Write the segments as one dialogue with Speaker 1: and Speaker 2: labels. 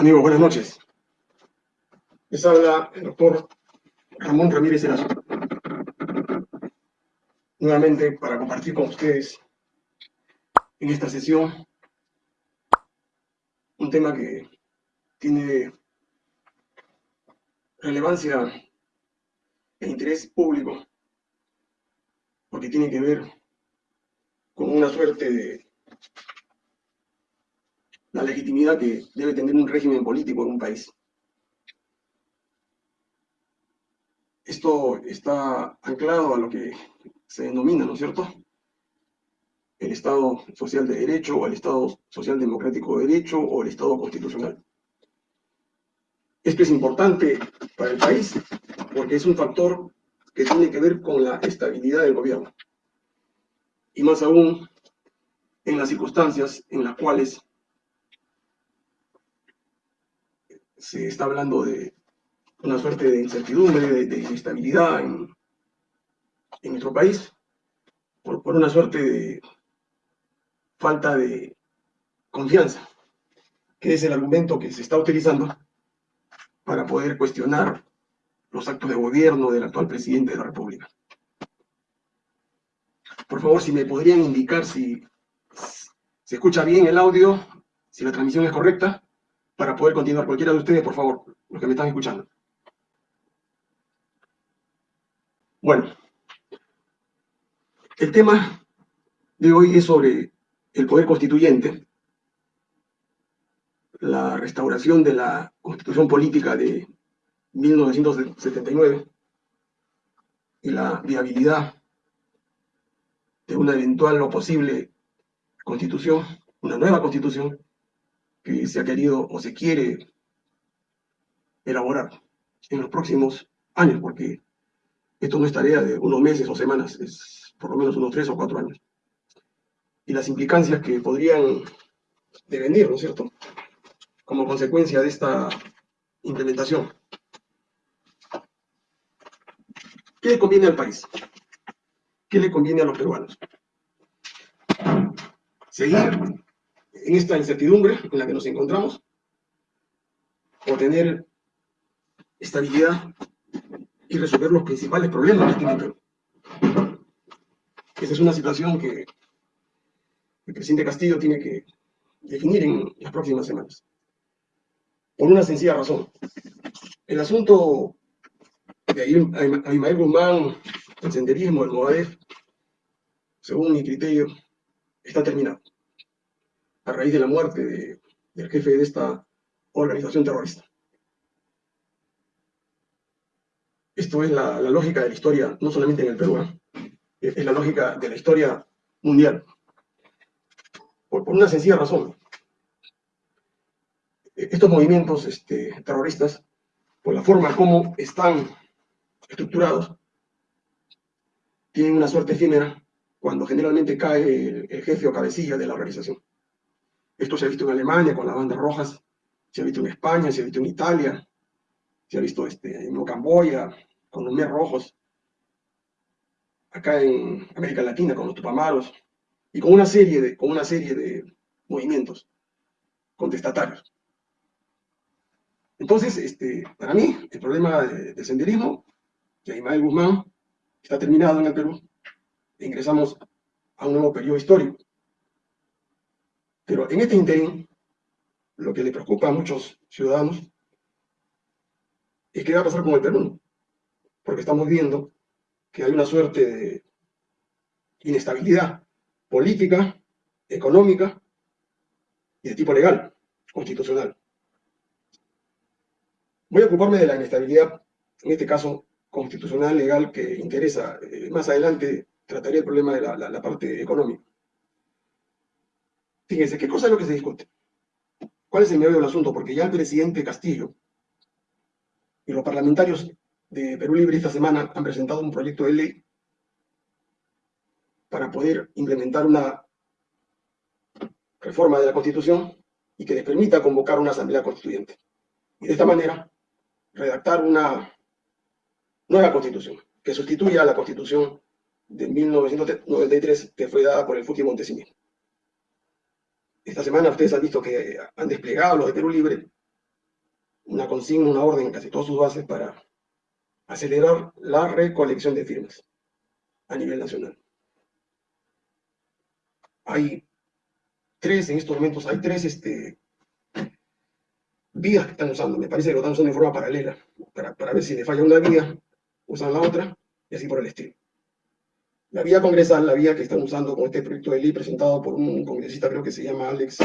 Speaker 1: Amigos, buenas noches. Les habla el doctor Ramón Ramírez Erazo. Nuevamente para compartir con ustedes en esta sesión un tema que tiene relevancia e interés público porque tiene que ver con una suerte de la legitimidad que debe tener un régimen político en un país. Esto está anclado a lo que se denomina, ¿no es cierto?, el Estado Social de Derecho, o el Estado Social Democrático de Derecho, o el Estado Constitucional. Esto es importante para el país porque es un factor que tiene que ver con la estabilidad del gobierno. Y más aún en las circunstancias en las cuales se está hablando de una suerte de incertidumbre, de, inestabilidad en, nuestro país, por, por, una suerte de falta de confianza, que es el argumento que se está utilizando para poder cuestionar los actos de gobierno del actual presidente de la República. Por favor, si me podrían indicar si se escucha bien el audio, si la transmisión es correcta para poder continuar. Cualquiera de ustedes, por favor, los que me están escuchando. Bueno, el tema de hoy es sobre el poder constituyente, la restauración de la constitución política de 1979 y la viabilidad de una eventual o posible constitución, una nueva constitución, que se ha querido o se quiere elaborar en los próximos años, porque esto no es tarea de unos meses o semanas, es por lo menos unos tres o cuatro años. Y las implicancias que podrían devenir, ¿no es cierto?, como consecuencia de esta implementación. ¿Qué le conviene al país? ¿Qué le conviene a los peruanos? Seguir en esta incertidumbre en la que nos encontramos, o tener estabilidad y resolver los principales problemas que tiene Perú. Esa es una situación que el presidente Castillo tiene que definir en las próximas semanas. Por una sencilla razón. El asunto de Abimael Guzmán, el senderismo, el Movadef, según mi criterio, está terminado a raíz de la muerte del jefe de esta organización terrorista. Esto es la, lógica de la historia, no solamente en el Perú, es la lógica de la historia mundial. Por, una sencilla razón. Estos movimientos este, terroristas, por la forma como están estructurados, tienen una suerte efímera cuando generalmente cae el jefe o cabecilla de la organización. Esto se ha visto en Alemania con las bandas rojas, se ha visto en España, se ha visto en Italia, se ha visto este, en Camboya con los mes rojos, acá en América Latina con los tupamaros, y con una serie de, con una serie de movimientos contestatarios. Entonces, este, para mí, el problema del senderismo, de Ismael Guzmán, está terminado en el Perú. E ingresamos a un nuevo periodo histórico. Pero en este interín, lo que le preocupa a muchos ciudadanos es qué va a pasar con el Perú, porque estamos viendo que hay una suerte de inestabilidad política, económica y de tipo legal, constitucional. Voy a ocuparme de la inestabilidad, en este caso constitucional, legal, que interesa. Eh, más adelante trataré el problema de la parte económica. Fíjense, ¿qué cosa es lo que se discute? ¿Cuál es el medio del asunto? Porque ya el presidente Castillo y los parlamentarios de Perú Libre esta semana han presentado un proyecto de ley para poder implementar una reforma de la Constitución y que les permita convocar una asamblea constituyente. Y de esta manera, redactar una nueva Constitución, que sustituya a la Constitución de 1993 que fue dada por el Fuji Montesinos. Esta semana ustedes han visto que han desplegado los de Perú Libre una consigna, una orden en casi todas sus bases para acelerar la recolección de firmas a nivel nacional. Hay tres, en estos momentos, hay tres este, vías que están usando. Me parece que lo están usando en forma paralela, para, para ver si le falla una vía, usan la otra, y así por el estilo. La vía congresal, la vía que están usando con este proyecto de ley presentado por un congresista, creo que se llama Alex,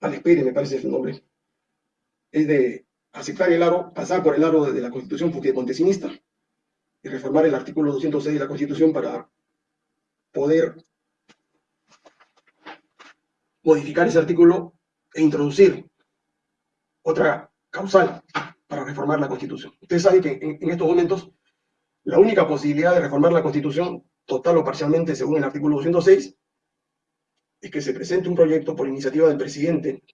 Speaker 1: Alex Pérez, me parece su nombre, es de aceptar el aro, pasar por el aro de la Constitución montesinista y reformar el artículo 206 de la Constitución para poder modificar ese artículo e introducir otra causal para reformar la Constitución. Ustedes saben que en, en estos momentos la única posibilidad de reformar la Constitución, total o parcialmente según el artículo 206, es que se presente un proyecto por iniciativa del presidente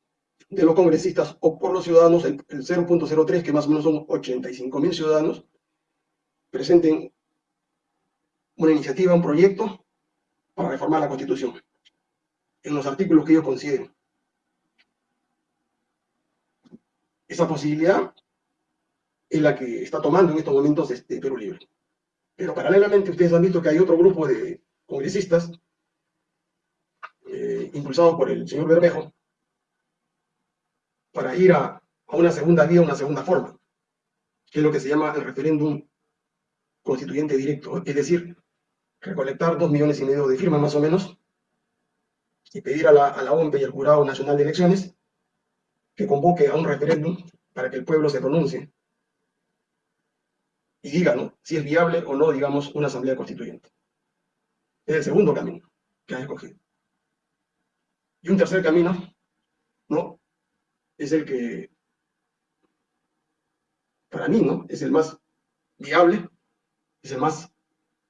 Speaker 1: de los congresistas o por los ciudadanos, el, 0.03, que más o menos son 85 mil ciudadanos, presenten una iniciativa, un proyecto para reformar la Constitución en los artículos que ellos consideren. Esa posibilidad es la que está tomando en estos momentos este Perú Libre. Pero paralelamente ustedes han visto que hay otro grupo de congresistas eh, impulsados por el señor Bermejo, para ir a, una segunda vía, una segunda forma, que es lo que se llama el referéndum constituyente directo, es decir, recolectar dos millones y medio de firmas más o menos y pedir a la, a la OMP y al Jurado Nacional de Elecciones que convoque a un referéndum para que el pueblo se pronuncie y diga ¿no? si es viable o no, digamos, una asamblea constituyente. Es el segundo camino que han escogido. Y un tercer camino, ¿no? es el que, para mí, ¿no? Es el más viable, es el más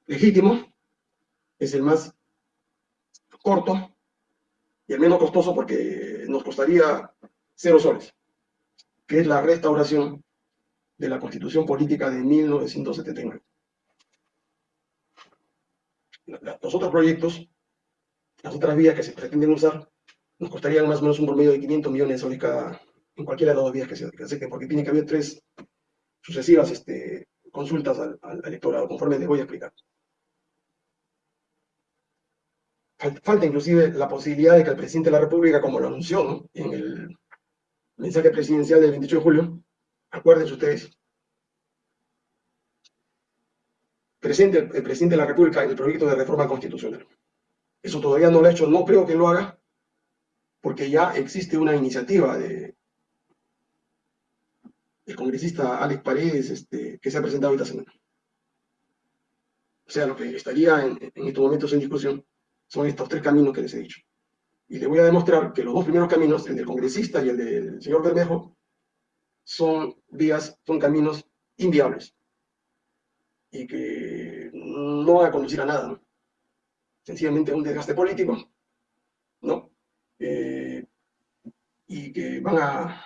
Speaker 1: legítimo, es el más corto y el menos costoso porque nos costaría cero soles, que es la restauración de la Constitución Política de 1979. Los otros proyectos, las otras vías que se pretenden usar, nos costarían más o menos un promedio de 500 millones de soles cada, en cualquiera de las dos vías que se, acepten, porque tiene que haber tres sucesivas este, consultas al, electorado, conforme les voy a explicar. Falta inclusive la posibilidad de que el presidente de la República, como lo anunció en el mensaje presidencial del 28 de julio, acuérdense ustedes, presente el, presidente de la República el proyecto de reforma constitucional. Eso todavía no lo ha hecho, no creo que lo haga, porque ya existe una iniciativa de el congresista Alex Paredes este, que se ha presentado esta semana. O sea, lo que estaría en, estos momentos en discusión son estos tres caminos que les he dicho. Y les voy a demostrar que los dos primeros caminos, el del congresista y el del señor Bermejo, son vías, son caminos inviables y que no van a conducir a nada. Sencillamente un desgaste político, ¿no? Eh, y que van a,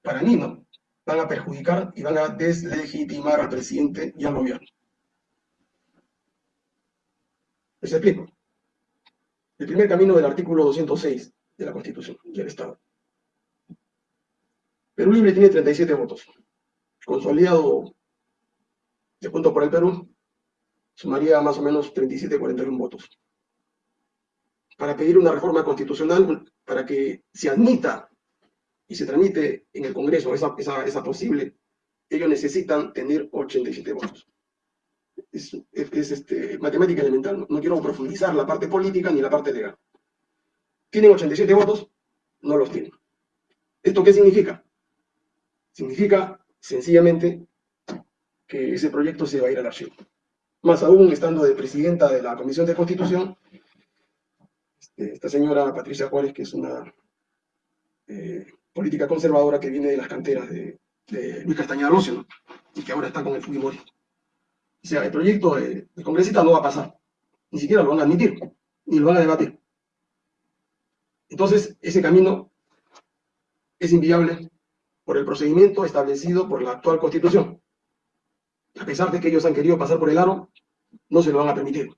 Speaker 1: para mí, ¿no? Van a perjudicar y van a deslegitimar al presidente y al gobierno. Les explico. El primer camino del artículo 206 de la Constitución del Estado. Perú Libre tiene 37 votos. Consolidado de punto por el Perú, sumaría más o menos 37, 41 votos para pedir una reforma constitucional para que se admita y se tramite en el Congreso esa, esa, posible, ellos necesitan tener 87 votos. Es, es, este, matemática elemental, no, quiero profundizar la parte política ni la parte legal. ¿Tienen 87 votos? No los tienen. ¿Esto qué significa? Significa sencillamente que ese proyecto se va a ir al archivo. Más aún estando de presidenta de la Comisión de Constitución, esta señora Patricia Juárez, que es una eh, política conservadora que viene de las canteras de, Luis Castañeda Rocio, y que ahora está con el Fujimori. O sea, el proyecto de, de congresista no va a pasar, ni siquiera lo van a admitir, ni lo van a debatir. Entonces, ese camino es inviable por el procedimiento establecido por la actual Constitución. A pesar de que ellos han querido pasar por el aro, no se lo van a permitir.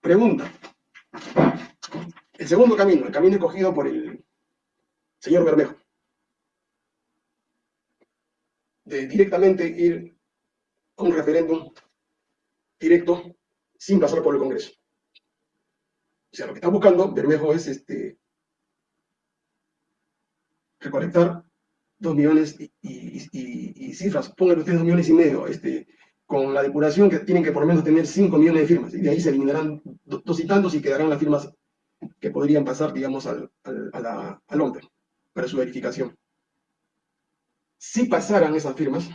Speaker 1: Pregunta. El segundo camino, el camino escogido por el señor Bermejo, de directamente ir a un referéndum directo sin pasar por el Congreso. O sea, lo que está buscando Bermejo es este, recolectar dos millones y, cifras, pónganle ustedes dos millones y medio, este, con la depuración que tienen que por lo menos tener cinco millones de firmas, y de ahí se eliminarán dos y tantos y quedarán las firmas que podrían pasar, digamos, al, al, a la, al para su verificación. Si pasaran esas firmas,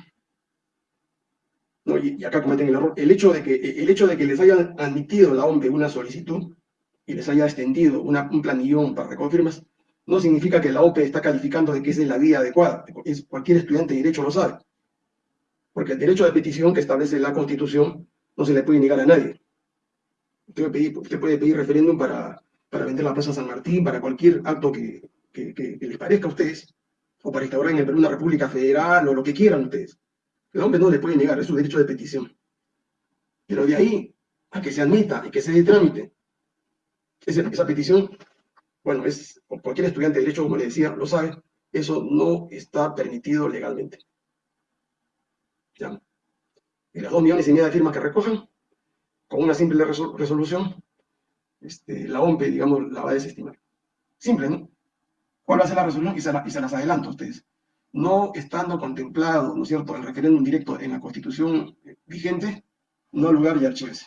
Speaker 1: ¿no? y, acá cometen el error, el hecho, de que, el hecho de que les hayan admitido la OMPE una solicitud y les haya extendido un planillón para recoger no significa que la OPE está calificando de que es la vía adecuada. Cualquier estudiante de Derecho lo sabe. Porque el derecho de petición que establece la Constitución no se le puede negar a nadie. Usted, puede pedir, referéndum para, para, vender la Plaza San Martín, para cualquier acto que, que, les parezca a ustedes, o para instaurar en el Perú una república federal, o lo que quieran ustedes. El hombre no le puede negar, es su derecho de petición. Pero de ahí a que se admita y que se dé trámite esa, esa petición, bueno, es cualquier estudiante de Derecho, como le decía, lo sabe, eso no está permitido legalmente. ¿Ya? Y las dos millones y media de firmas que recojan, con una simple resolución, este, la OMPE, digamos, la va a desestimar. Simple, ¿no? ¿Cuál va a ser la resolución? Y se, las adelanto a ustedes. No estando contemplado, ¿no es cierto?, el referéndum directo en la Constitución vigente, no lugar y archivese.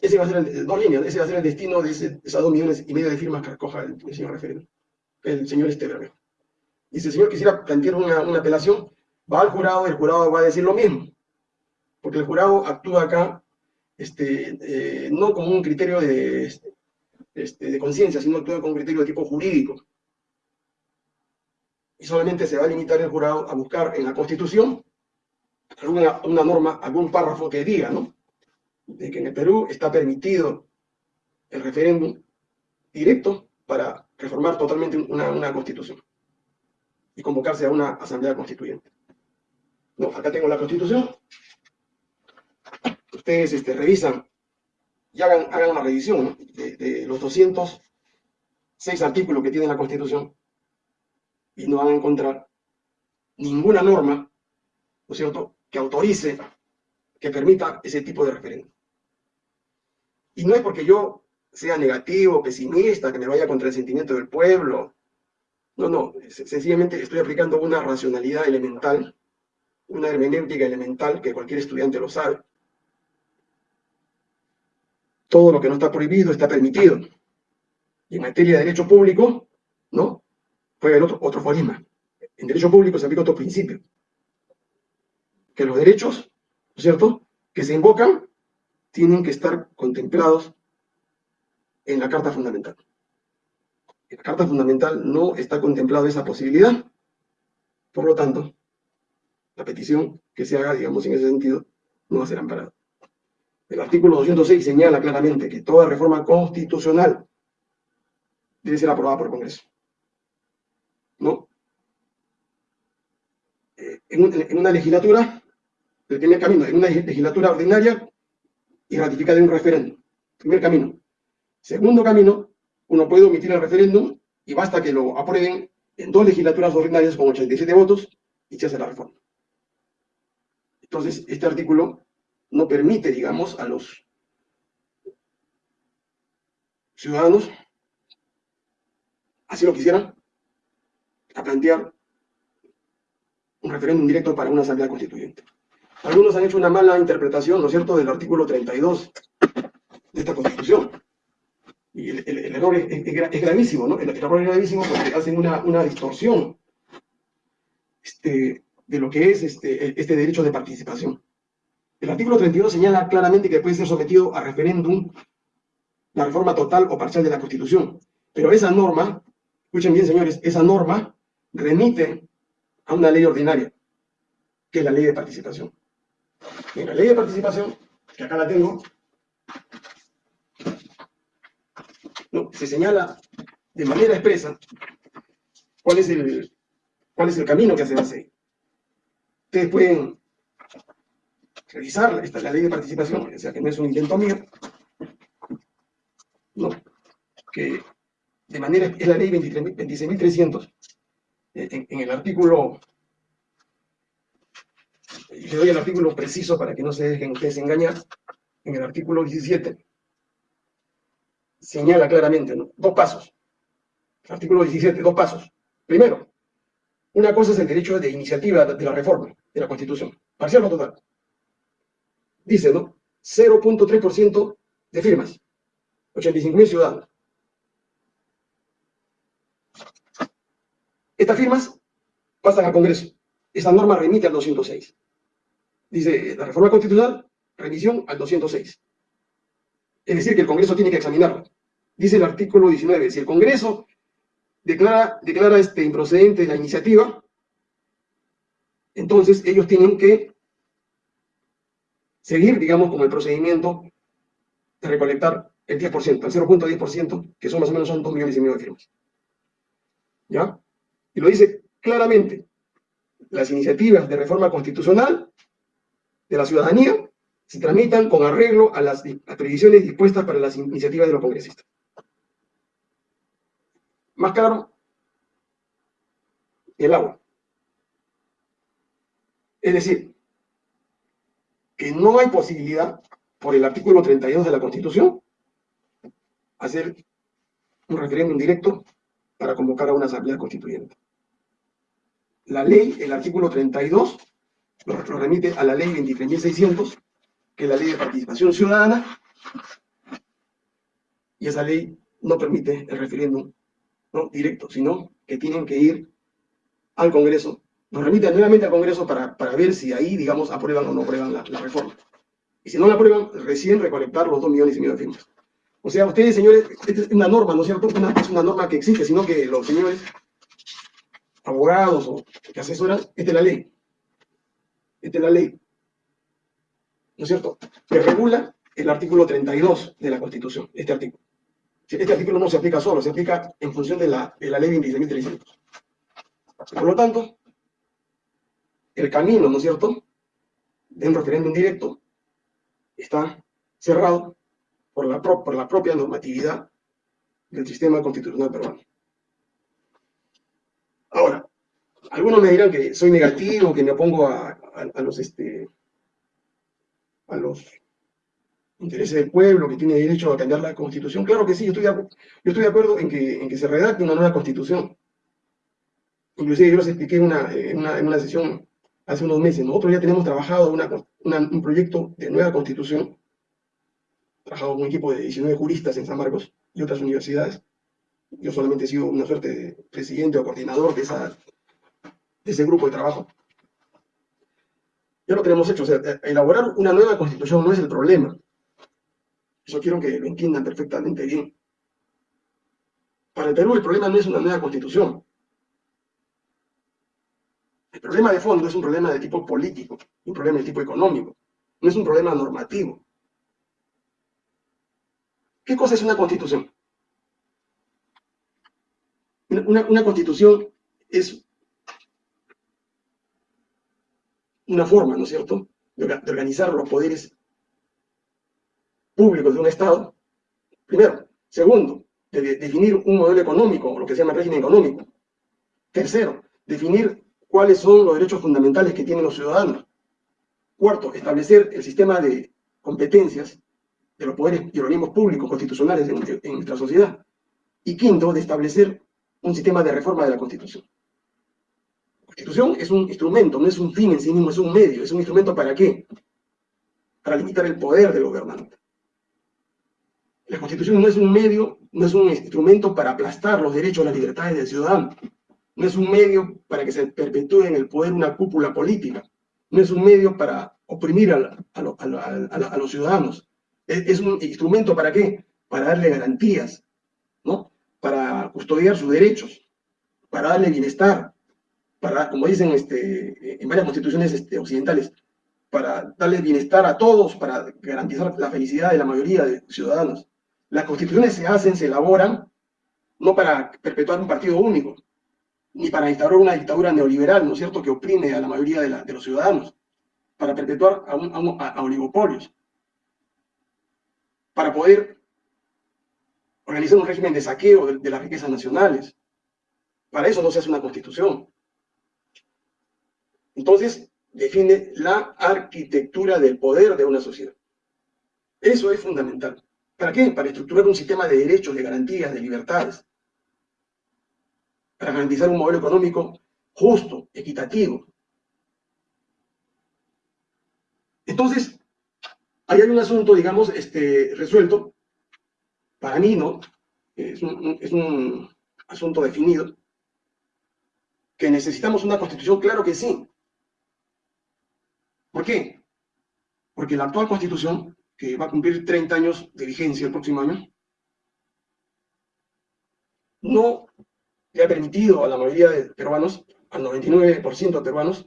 Speaker 1: Ese va a ser el, dos ese va a ser el destino de esas dos millones y medio de firmas que recoja el, señor referendo, el señor Esteberme. Y si el señor quisiera plantear una, apelación, va al jurado el jurado va a decir lo mismo. Porque el jurado actúa acá este, eh, no como un criterio de, este, de conciencia, sino actúa como un criterio de tipo jurídico. Y solamente se va a limitar el jurado a buscar en la Constitución alguna una norma, algún párrafo que diga, ¿no? De que en el Perú está permitido el referéndum directo para reformar totalmente una, constitución y convocarse a una asamblea constituyente. No, acá tengo la constitución. Ustedes este, revisan y hagan, hagan una revisión de, de, los 206 artículos que tiene la constitución y no van a encontrar ninguna norma, ¿no es cierto?, que autorice, que permita ese tipo de referéndum. Y no es porque yo sea negativo, pesimista, que me vaya contra el sentimiento del pueblo. No, no, sencillamente estoy aplicando una racionalidad elemental, una hermenéutica elemental que cualquier estudiante lo sabe. Todo lo que no está prohibido está permitido. Y en materia de derecho público, ¿no? Fue el otro, otro. En derecho público se aplica otro principio. Que los derechos, ¿no es cierto?, que se invocan tienen que estar contemplados en la Carta Fundamental. En la Carta Fundamental no está contemplada esa posibilidad, por lo tanto, la petición que se haga, digamos, en ese sentido, no va a ser amparada. El artículo 206 señala claramente que toda reforma constitucional debe ser aprobada por el Congreso. ¿No? Eh, en, en una legislatura, el primer camino, en una legislatura ordinaria, y ratificar en un referéndum. Primer camino. Segundo camino, uno puede omitir el referéndum y basta que lo aprueben en dos legislaturas ordinarias con 87 votos y se hace la reforma. Entonces, este artículo no permite, digamos, a los ciudadanos, así lo quisieran, a plantear un referéndum directo para una asamblea constituyente. Algunos han hecho una mala interpretación, ¿no es cierto?, del artículo 32 de esta Constitución. Y el, error es, gravísimo, ¿no? El, error es gravísimo porque hacen una, distorsión este, de lo que es este, este derecho de participación. El artículo 32 señala claramente que puede ser sometido a referéndum la reforma total o parcial de la Constitución. Pero esa norma, escuchen bien señores, esa norma remite a una ley ordinaria, que es la ley de participación. En la ley de participación, que acá la tengo, se señala de manera expresa cuál es el, cuál es el camino que se hacer. Ustedes pueden revisar esta, la ley de participación, o sea que no es un invento mío, no, que de manera, es la ley 26.300, en, en el artículo, le doy el artículo preciso para que no se dejen ustedes engañar, en el artículo 17, señala claramente, dos pasos. Artículo 17, dos pasos. Primero, una cosa es el derecho de iniciativa de la reforma de la Constitución, parcial o total. Dice, ¿no? 0.3% de firmas, 85.000 ciudadanos. Estas firmas pasan al Congreso. Esa norma remite al 206. Dice, la reforma constitucional, remisión al 206. Es decir, que el Congreso tiene que examinarla. Dice el artículo 19, si el Congreso declara, declara este improcedente la iniciativa, entonces ellos tienen que seguir, digamos, con el procedimiento de recolectar el 10%, el 0.10%, que son más o menos son 2 millones y medio de firmas. ¿Ya? Y lo dice claramente, las iniciativas de reforma constitucional de la ciudadanía se tramitan con arreglo a las, previsiones dispuestas para las iniciativas de los congresistas. Más claro, el agua. Es decir, que no hay posibilidad, por el artículo 32 de la Constitución, hacer un referéndum directo para convocar a una asamblea constituyente. La ley, el artículo 32, lo, remite a la ley 23.600, que es la ley de participación ciudadana, y esa ley no permite el referéndum directo, sino que tienen que ir al Congreso, nos remiten nuevamente al Congreso para, para ver si ahí, digamos, aprueban o no aprueban la, reforma. Y si no la aprueban, recién recolectar los dos millones y medio de firmas. O sea, ustedes, señores, esta es una norma, ¿no es cierto? Es una norma que existe, sino que los señores abogados o que asesoran, esta es la ley. Es la ley. ¿No es cierto? Que regula el artículo 32 de la Constitución, este artículo. Este artículo no se aplica solo, se aplica en función de la, de la ley 26.300. Por lo tanto, el camino, ¿no es cierto?, de un referéndum directo está cerrado por la, por la propia normatividad del sistema constitucional peruano. Ahora, algunos me dirán que soy negativo, que me opongo a, los este, a los intereses del pueblo, que tiene derecho a cambiar la constitución. Claro que sí, yo estoy de, yo estoy de acuerdo en que, en que se redacte una nueva constitución. Inclusive yo les expliqué en una, en una, sesión hace unos meses. Nosotros ya tenemos trabajado un proyecto de nueva constitución, trabajado con un equipo de 19 juristas en San Marcos y otras universidades. Yo solamente he sido una suerte de presidente o coordinador de, esa, de ese grupo de trabajo. Ya lo tenemos hecho. O sea, elaborar una nueva constitución no es el problema. Eso quiero que lo entiendan perfectamente bien. Para el Perú el problema no es una nueva constitución. El problema de fondo es un problema de tipo político, un problema de tipo económico, no es un problema normativo. ¿Qué cosa es una constitución? Una, constitución es una forma, ¿no es cierto?, de, organizar los poderes públicos de un Estado, primero. Segundo, de, definir un modelo económico, lo que se llama régimen económico. Tercero, definir cuáles son los derechos fundamentales que tienen los ciudadanos. Cuarto, establecer el sistema de competencias de los poderes y organismos públicos constitucionales en, nuestra sociedad. Y quinto, de establecer un sistema de reforma de la Constitución. Constitución es un instrumento, no es un fin en sí mismo, es un medio. ¿Es un instrumento para qué? Para limitar el poder del gobernante. La Constitución no es un medio, no es un instrumento para aplastar los derechos las libertades del ciudadano no es un medio para que se perpetúe en el poder una cúpula política, no es un medio para oprimir a, los ciudadanos, es, un instrumento para qué? Para darle garantías, ¿no? Para custodiar sus derechos, para darle bienestar, para, como dicen este, en varias constituciones este, occidentales, para darle bienestar a todos, para garantizar la felicidad de la mayoría de ciudadanos. Las constituciones se hacen, se elaboran, no para perpetuar un partido único, ni para instaurar una dictadura neoliberal, ¿no es cierto?, que oprime a la mayoría de, los ciudadanos, para perpetuar a, oligopolios, para poder realizar un régimen de saqueo de, de las riquezas nacionales. Para eso no se hace una constitución. Entonces, define la arquitectura del poder de una sociedad. Eso es fundamental. ¿Para qué? Para estructurar un sistema de derechos, de garantías, de libertades. Para garantizar un modelo económico justo, equitativo. Entonces, ahí hay un asunto, digamos, este, resuelto. Para mí, ¿no? Es un, es un asunto definido. Que necesitamos una constitución, claro que sí. ¿Por qué? Porque la actual constitución que va a cumplir 30 años de vigencia el próximo año, no le ha permitido a la mayoría de peruanos, al 99% de peruanos,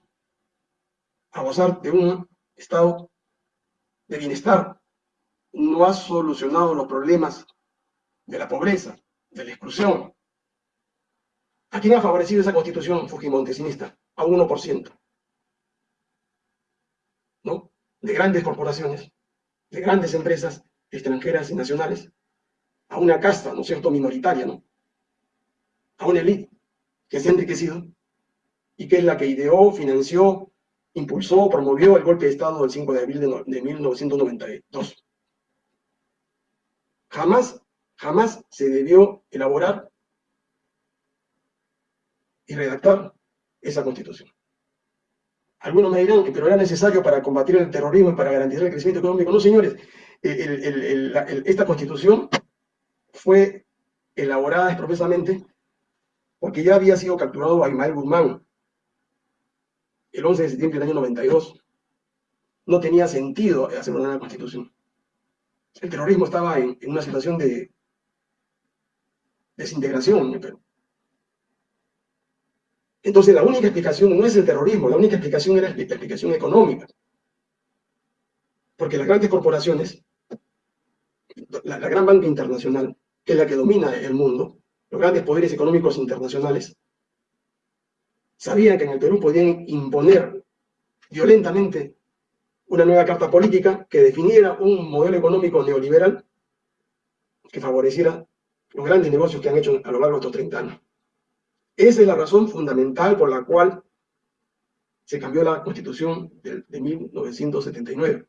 Speaker 1: a gozar de un estado de bienestar. No ha solucionado los problemas de la pobreza, de la exclusión. ¿A quién ha favorecido esa constitución fujimontesinista? A un 1%. ¿No? De grandes corporaciones de grandes empresas extranjeras y nacionales a una casta, ¿no cierto?, minoritaria, ¿no? A una élite que se ha enriquecido y que es la que ideó, financió, impulsó, promovió el golpe de Estado del 5 de abril de, de 1992. Jamás, jamás se debió elaborar y redactar esa constitución. Algunos me dirán que pero era necesario para combatir el terrorismo y para garantizar el crecimiento económico. No, señores, esta constitución fue elaborada expresamente porque ya había sido capturado a Ismael Guzmán el 11 de septiembre del año 92. No tenía sentido hacer una nueva constitución. El terrorismo estaba en, en una situación de desintegración en Perú. Entonces la única explicación no es el terrorismo, la única explicación era la explicación económica. Porque las grandes corporaciones, la, gran banca internacional, que es la que domina el mundo, los grandes poderes económicos internacionales, sabían que en el Perú podían imponer violentamente una nueva carta política que definiera un modelo económico neoliberal que favoreciera los grandes negocios que han hecho a lo largo de estos 30 años. Esa es la razón fundamental por la cual se cambió la constitución de, de 1979.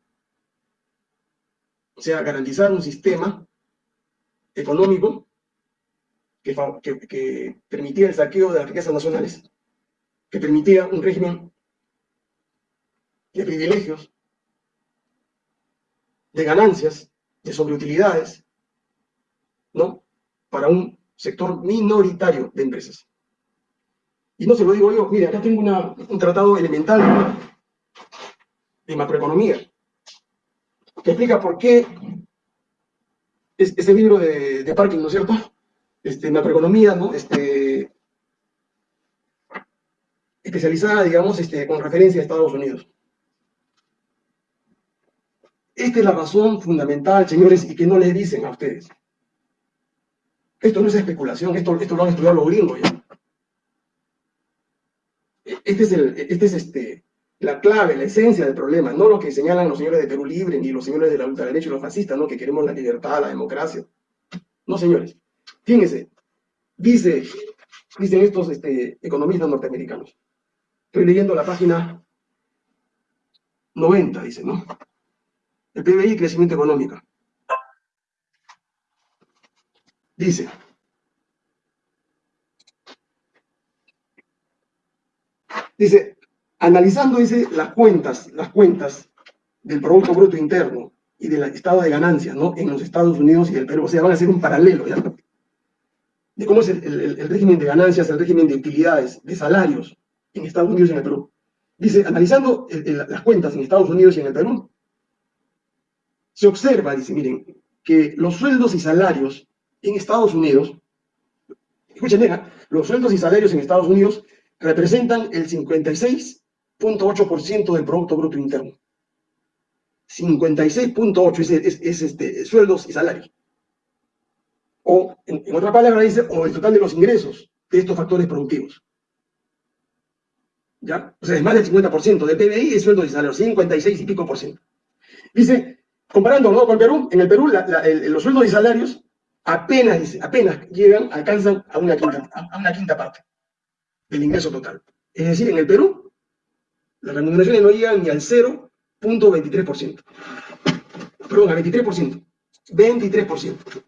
Speaker 1: O sea, garantizar un sistema económico que, que, permitía el saqueo de las riquezas nacionales, que permitía un régimen de privilegios, de ganancias, de sobreutilidades, ¿no? Para un sector minoritario de empresas. Y no se lo digo yo, mire, acá tengo un tratado elemental de macroeconomía que explica por qué es, ese libro de, de, Parking, ¿no es cierto? Este, macroeconomía, ¿no? Este, especializada, digamos, este, con referencia a Estados Unidos. Esta es la razón fundamental, señores, y que no les dicen a ustedes. Esto no es especulación, esto, esto lo han estudiado los gringos ya. Este es, el, este es este, la clave, la esencia del problema, no lo que señalan los señores de Perú Libre, ni los señores de la ultraderecha y los fascistas, ¿no? que queremos la libertad, la democracia. No, señores. Fíjense, dice, dicen estos este, economistas norteamericanos. Estoy leyendo la página 90, dice, ¿no? El PBI, crecimiento económico. Dice, Dice, analizando dice, las cuentas, las cuentas del Producto Bruto Interno y del estado de ganancias ¿no? en los Estados Unidos y el Perú, o sea, van a ser un paralelo ya, de cómo es el, régimen de ganancias, el régimen de utilidades, de salarios en Estados Unidos y en el Perú. Dice, analizando las cuentas en Estados Unidos y en el Perú, se observa, dice, miren, que los sueldos y salarios en Estados Unidos, escuchen, los sueldos y salarios en Estados Unidos representan el 56.8% del Producto Bruto Interno. 56.8 es, es, es, este, sueldos y salarios. O, en, en, otra palabra, dice, o el total de los ingresos de estos factores productivos. ¿Ya? O sea, es más del 50% del PBI es sueldos y salarios, 56 y pico por ciento. Dice, comparando ¿no? con Perú, en el Perú la, el, los sueldos y salarios apenas, apenas llegan, alcanzan a una quinta, a una quinta parte del ingreso total. Es decir, en el Perú, las remuneraciones no llegan ni al 0.23%. Perdón, al 23%. 23%.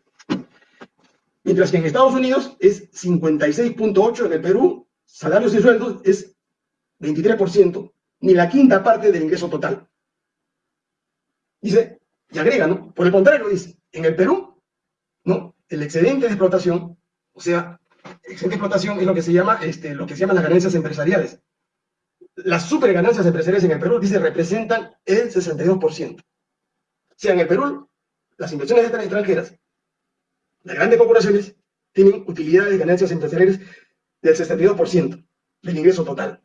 Speaker 1: Mientras que en Estados Unidos es 56.8%, en el Perú, salarios y sueldos es 23%, ni la quinta parte del ingreso total. Dice, y agrega, ¿no? Por el contrario, dice, en el Perú, ¿no? El excedente de explotación, o sea, excedente de explotación es lo que se llama, este, lo que se llaman las ganancias empresariales. Las super ganancias empresariales en el Perú, dice, representan el 62%. O sea, en el Perú, las inversiones extranjeras, las grandes corporaciones, tienen utilidades y ganancias empresariales del 62% del ingreso total.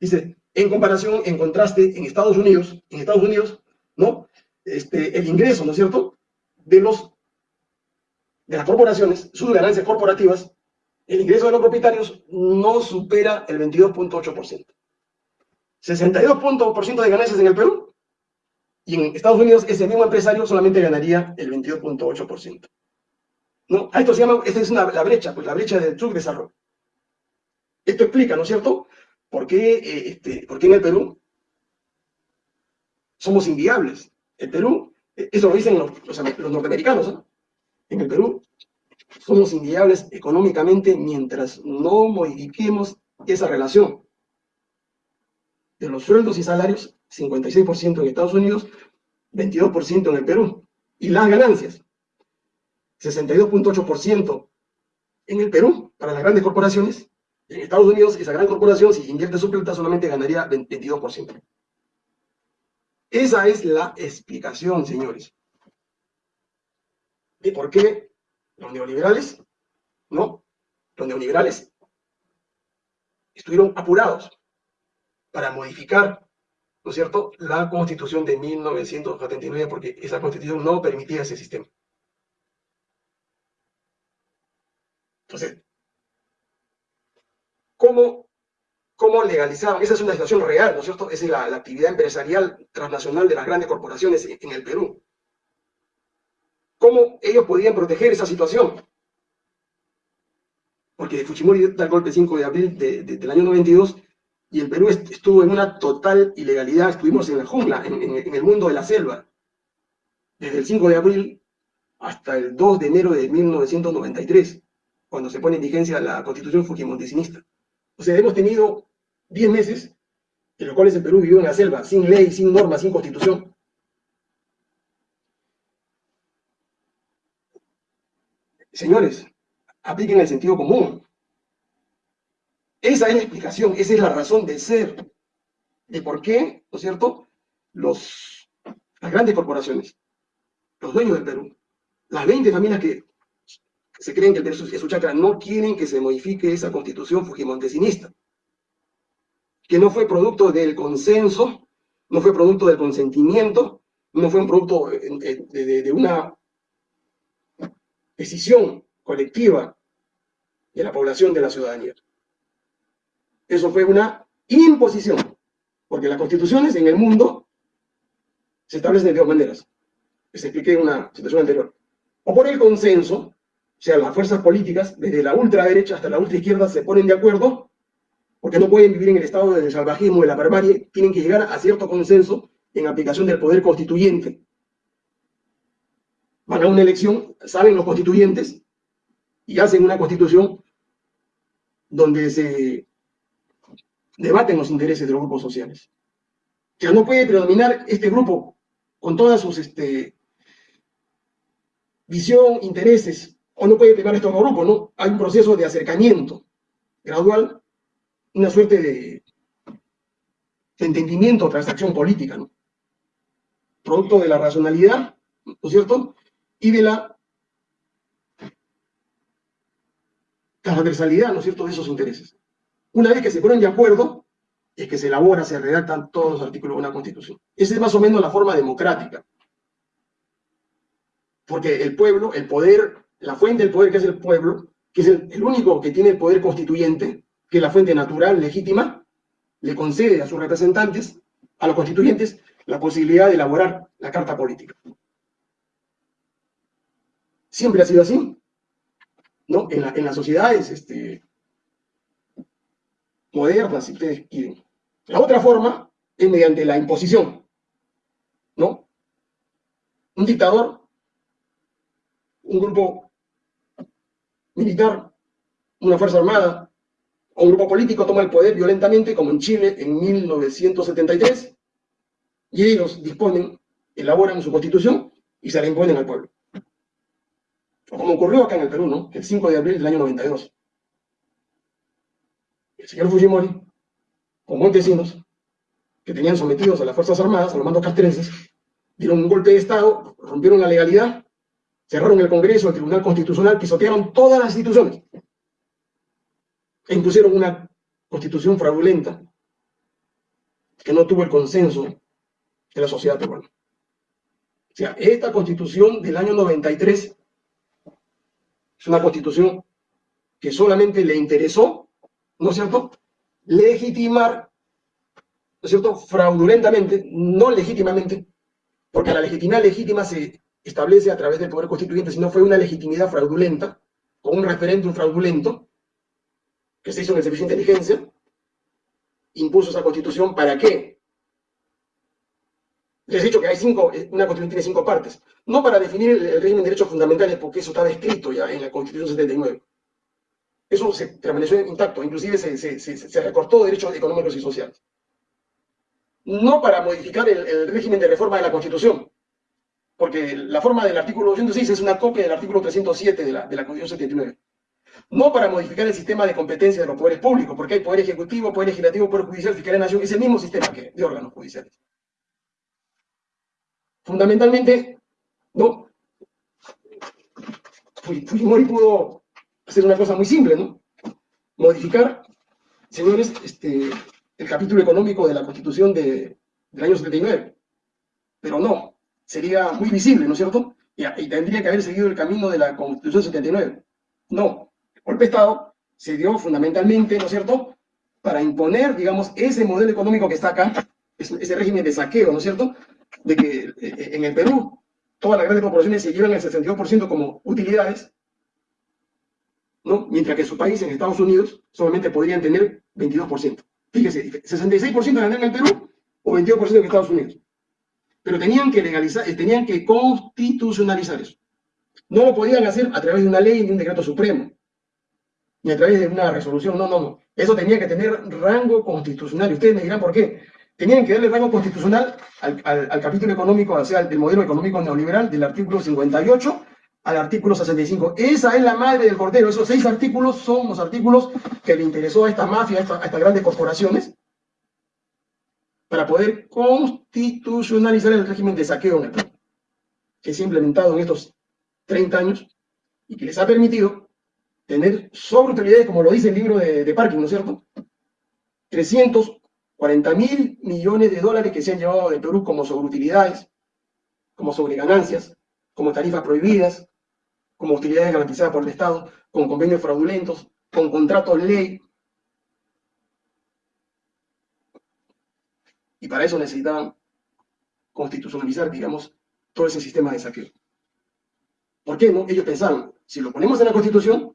Speaker 1: Dice, en comparación, en contraste, en Estados Unidos, en Estados Unidos, ¿no? Este, el ingreso, ¿no es cierto?, de los de las corporaciones, sus ganancias corporativas, el ingreso de los propietarios no supera el 22.8%. 62% de ganancias en el Perú y en Estados Unidos ese mismo empresario solamente ganaría el 22.8%. ¿No? A esto se llama, esta es una, la brecha, pues la brecha del subdesarrollo. Esto explica, ¿no es cierto?, por qué, eh, este, por en el Perú somos inviables. El Perú, eh, eso lo dicen los, los norteamericanos, ¿no? en el Perú somos inviables económicamente mientras no modifiquemos esa relación de los sueldos y salarios, 56% en Estados Unidos, 22% en el Perú. Y las ganancias, 62.8% en el Perú para las grandes corporaciones. En Estados Unidos, esa gran corporación, si invierte su plata, solamente ganaría 22%. Esa es la explicación, señores de por qué los neoliberales, ¿no? Los neoliberales estuvieron apurados para modificar, ¿no es cierto?, la constitución de 1979, porque esa constitución no permitía ese sistema. Entonces, ¿cómo, cómo legalizaban? Esa es una situación real, ¿no es cierto? Es la, actividad empresarial transnacional de las grandes corporaciones en el Perú. ¿Cómo ellos podían proteger esa situación? Porque Fujimori da el golpe 5 de abril del año 92 y el Perú estuvo en una total ilegalidad, estuvimos en la jungla, en, el mundo de la selva, desde el 5 de abril hasta el 2 de enero de 1993, cuando se pone en vigencia la constitución fujimontesinista. O sea, hemos tenido 10 meses en los cuales el Perú vivió en la selva, sin ley, sin norma, sin constitución. Señores, apliquen el sentido común. Esa es la explicación, esa es la razón de ser, de por qué, ¿no es cierto?, los, las grandes corporaciones, los dueños del Perú, las 20 familias que se creen que el Perú es su chacra, no quieren que se modifique esa constitución fujimontesinista, que no fue producto del consenso, no fue producto del consentimiento, no fue un producto de una decisión colectiva de la población de la ciudadanía. Eso fue una imposición, porque las constituciones en el mundo se establecen de dos maneras. Les expliqué en una situación anterior. O por el consenso, o sea, las fuerzas políticas, desde la ultraderecha hasta la ultraizquierda, se ponen de acuerdo, porque no pueden vivir en el estado del salvajismo, de la barbarie, tienen que llegar a cierto consenso en aplicación del poder constituyente, van a una elección, salen los constituyentes y hacen una constitución donde se debaten los intereses de los grupos sociales. Ya no puede predominar este grupo con todas sus este, visión, intereses, o no puede primar estos grupos, ¿no? Hay un proceso de acercamiento gradual, una suerte de, de entendimiento, transacción política, ¿no? Producto de la racionalidad, ¿no es cierto? Y de la transversalidad, ¿no es cierto?, de esos intereses. Una vez que se ponen de acuerdo, es que se elabora, se redactan todos los artículos de una constitución. Esa es más o menos la forma democrática. Porque el pueblo, el poder, la fuente del poder que es el pueblo, que es el, el único que tiene el poder constituyente, que es la fuente natural, legítima, le concede a sus representantes, a los constituyentes, la posibilidad de elaborar la carta política. Siempre ha sido así. ¿no? En, la, en las sociedades este, modernas, si ustedes quieren. La otra forma es mediante la imposición, ¿no? Un dictador, un grupo militar, una fuerza armada o un grupo político toma el poder violentamente, como en Chile en 1973, y ellos disponen, elaboran su constitución y se la imponen al pueblo. Como ocurrió acá en el Perú, ¿no? El 5 de abril del año 92. El señor Fujimori, con Montesinos, que tenían sometidos a las Fuerzas Armadas, a los mandos castrenses, dieron un golpe de Estado, rompieron la legalidad, cerraron el Congreso, el Tribunal Constitucional, pisotearon todas las instituciones e impusieron una constitución fraudulenta que no tuvo el consenso de la sociedad peruana. O sea, esta constitución del año 93 es una constitución que solamente le interesó, ¿no es cierto?, legitimar, ¿no es cierto?, fraudulentamente, no legítimamente, porque la legitimidad legítima se establece a través del poder constituyente, sino fue una legitimidad fraudulenta, con un referéndum fraudulento, que se hizo en el Servicio de Inteligencia, impuso esa constitución, ¿para qué? Les he dicho que hay cinco, una constitución tiene cinco partes. No para definir el, régimen de derechos fundamentales, porque eso estaba escrito ya en la Constitución 79. Eso se permaneció intacto, inclusive se, recortó derechos económicos y sociales. No para modificar el, régimen de reforma de la Constitución, porque la forma del artículo 206 es una copia del artículo 307 de la, de la Constitución 79. No para modificar el sistema de competencia de los poderes públicos, porque hay poder ejecutivo, poder legislativo, poder judicial, fiscal de nación, es el mismo sistema que de órganos judiciales. Fundamentalmente, ¿no? Fujimori pudo hacer una cosa muy simple, ¿no? Modificar, señores, este, el capítulo económico de la Constitución de, del año 79. Pero no, sería muy visible, ¿no es cierto? Y, y, tendría que haber seguido el camino de la Constitución 79. No, el golpe de Estado se dio fundamentalmente, ¿no es cierto?, para imponer, digamos, ese modelo económico que está acá, ese régimen de saqueo, ¿no es cierto?, de que eh, eh, en el Perú todas las grandes corporaciones se llevan el 62% como utilidades, ¿no? mientras que su país, en Estados Unidos, solamente podrían tener 22%. Fíjese, 66% ganan en el Perú o 22% en Estados Unidos. Pero tenían que legalizar, eh, tenían que constitucionalizar eso. No lo podían hacer a través de una ley, ni un decreto supremo, ni a través de una resolución, no, no, no. Eso tenía que tener rango constitucional. Y ustedes me dirán por qué tenían que darle rango constitucional al, capítulo económico, o sea, del modelo económico neoliberal, del artículo 58 al artículo 65. Esa es la madre del cordero. Esos seis artículos son los artículos que le interesó a esta mafia, a, estas grandes corporaciones, para poder constitucionalizar el régimen de saqueo que se ha implementado en estos 30 años y que les ha permitido tener sobreutilidades, como lo dice el libro de, de Parking, ¿no es cierto? 300 40 mil millones de dólares que se han llevado de Perú como sobreutilidades, como sobreganancias, como tarifas prohibidas, como utilidades garantizadas por el Estado, con convenios fraudulentos, con contratos ley. Y para eso necesitaban constitucionalizar, digamos, todo ese sistema de saqueo. ¿Por qué no? Ellos pensaban, si lo ponemos en la Constitución,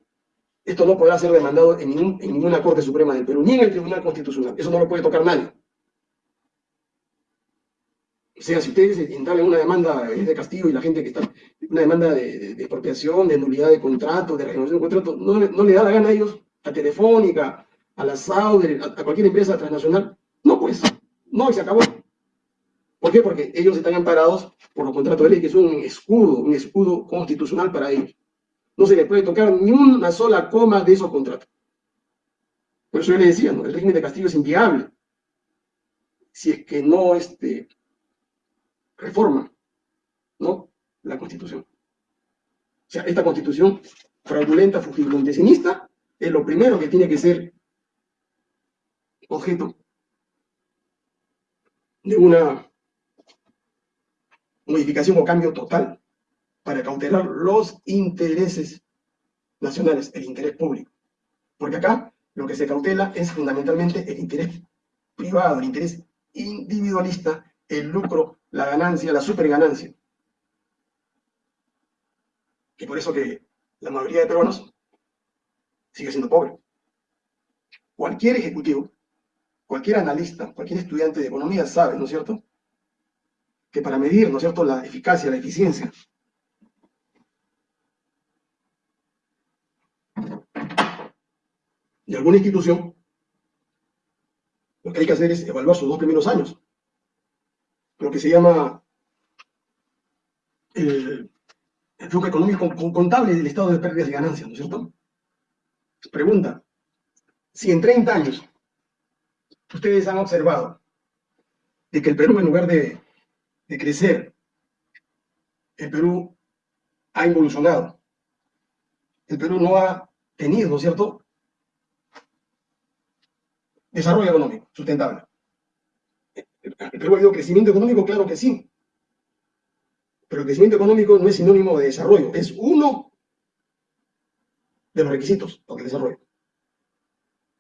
Speaker 1: esto no podrá ser demandado en, ninguna Corte Suprema del Perú, ni en el Tribunal Constitucional. Eso no lo puede tocar nadie. O sea, si ustedes instalan una demanda de castigo y la gente que está, una demanda de, expropiación, de nulidad de contrato, de renovación de contrato, no, le da la gana a ellos, a Telefónica, a la Sauder, a, cualquier empresa transnacional. No, pues, no, y se acabó. ¿Por qué? Porque ellos están amparados por los contratos de ley, que son un escudo, un escudo constitucional para ellos no se le puede tocar ni una sola coma de esos contratos. Por eso yo le decía, el régimen de castigo es inviable si es que no este, reforma ¿no? la Constitución. O sea, esta Constitución fraudulenta, fugimontesinista, es lo primero que tiene que ser objeto de una modificación o cambio total para cautelar los intereses nacionales, el interés público. Porque acá lo que se cautela es fundamentalmente el interés privado, el interés individualista, el lucro, la ganancia, la superganancia. Que por eso que la mayoría de peruanos sigue siendo pobre. Cualquier ejecutivo, cualquier analista, cualquier estudiante de economía sabe, ¿no es cierto?, que para medir, ¿no es cierto?, la eficacia, la eficiencia de alguna institución, lo que hay que hacer es evaluar sus dos primeros años. Lo que se llama el, flujo económico contable del estado de pérdidas y ganancias, ¿no es cierto? Pregunta, si en 30 años ustedes han observado de que el Perú, en lugar de, de crecer, el Perú ha involucionado, el Perú no ha tenido, ¿no es cierto?, desarrollo económico sustentable. ¿El Perú ha habido crecimiento económico? Claro que sí. Pero el crecimiento económico no es sinónimo de desarrollo, es uno de los requisitos para el desarrollo.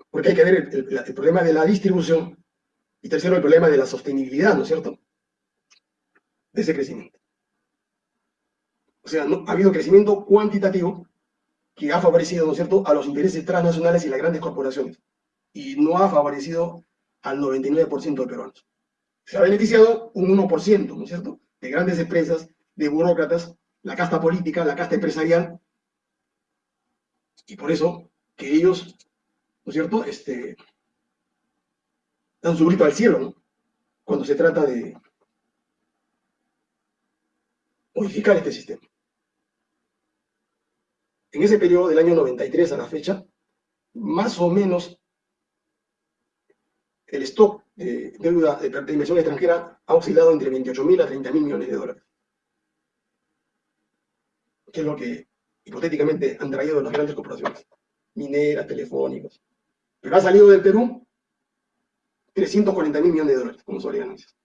Speaker 1: Porque hay que ver el, problema de la distribución y tercero el problema de la sostenibilidad, ¿no es cierto? De ese crecimiento. O sea, no, ha habido crecimiento cuantitativo que ha favorecido, ¿no es cierto?, a los intereses transnacionales y las grandes corporaciones y no ha favorecido al 99% de peruanos. Se ha beneficiado un 1%, ¿no es cierto?, de grandes empresas, de burócratas, la casta política, la casta empresarial, y por eso que ellos, ¿no es cierto?, este, dan su grito al cielo, ¿no? Cuando se trata de modificar este sistema. En ese periodo del año 93 a la fecha, más o menos el stock de deuda de, inversión extranjera ha oscilado entre 28.000 a 30.000 millones de dólares. Que es lo que hipotéticamente han traído las grandes corporaciones, mineras, telefónicos. Pero ha salido del Perú 340.000 millones de dólares como sobre ganancias.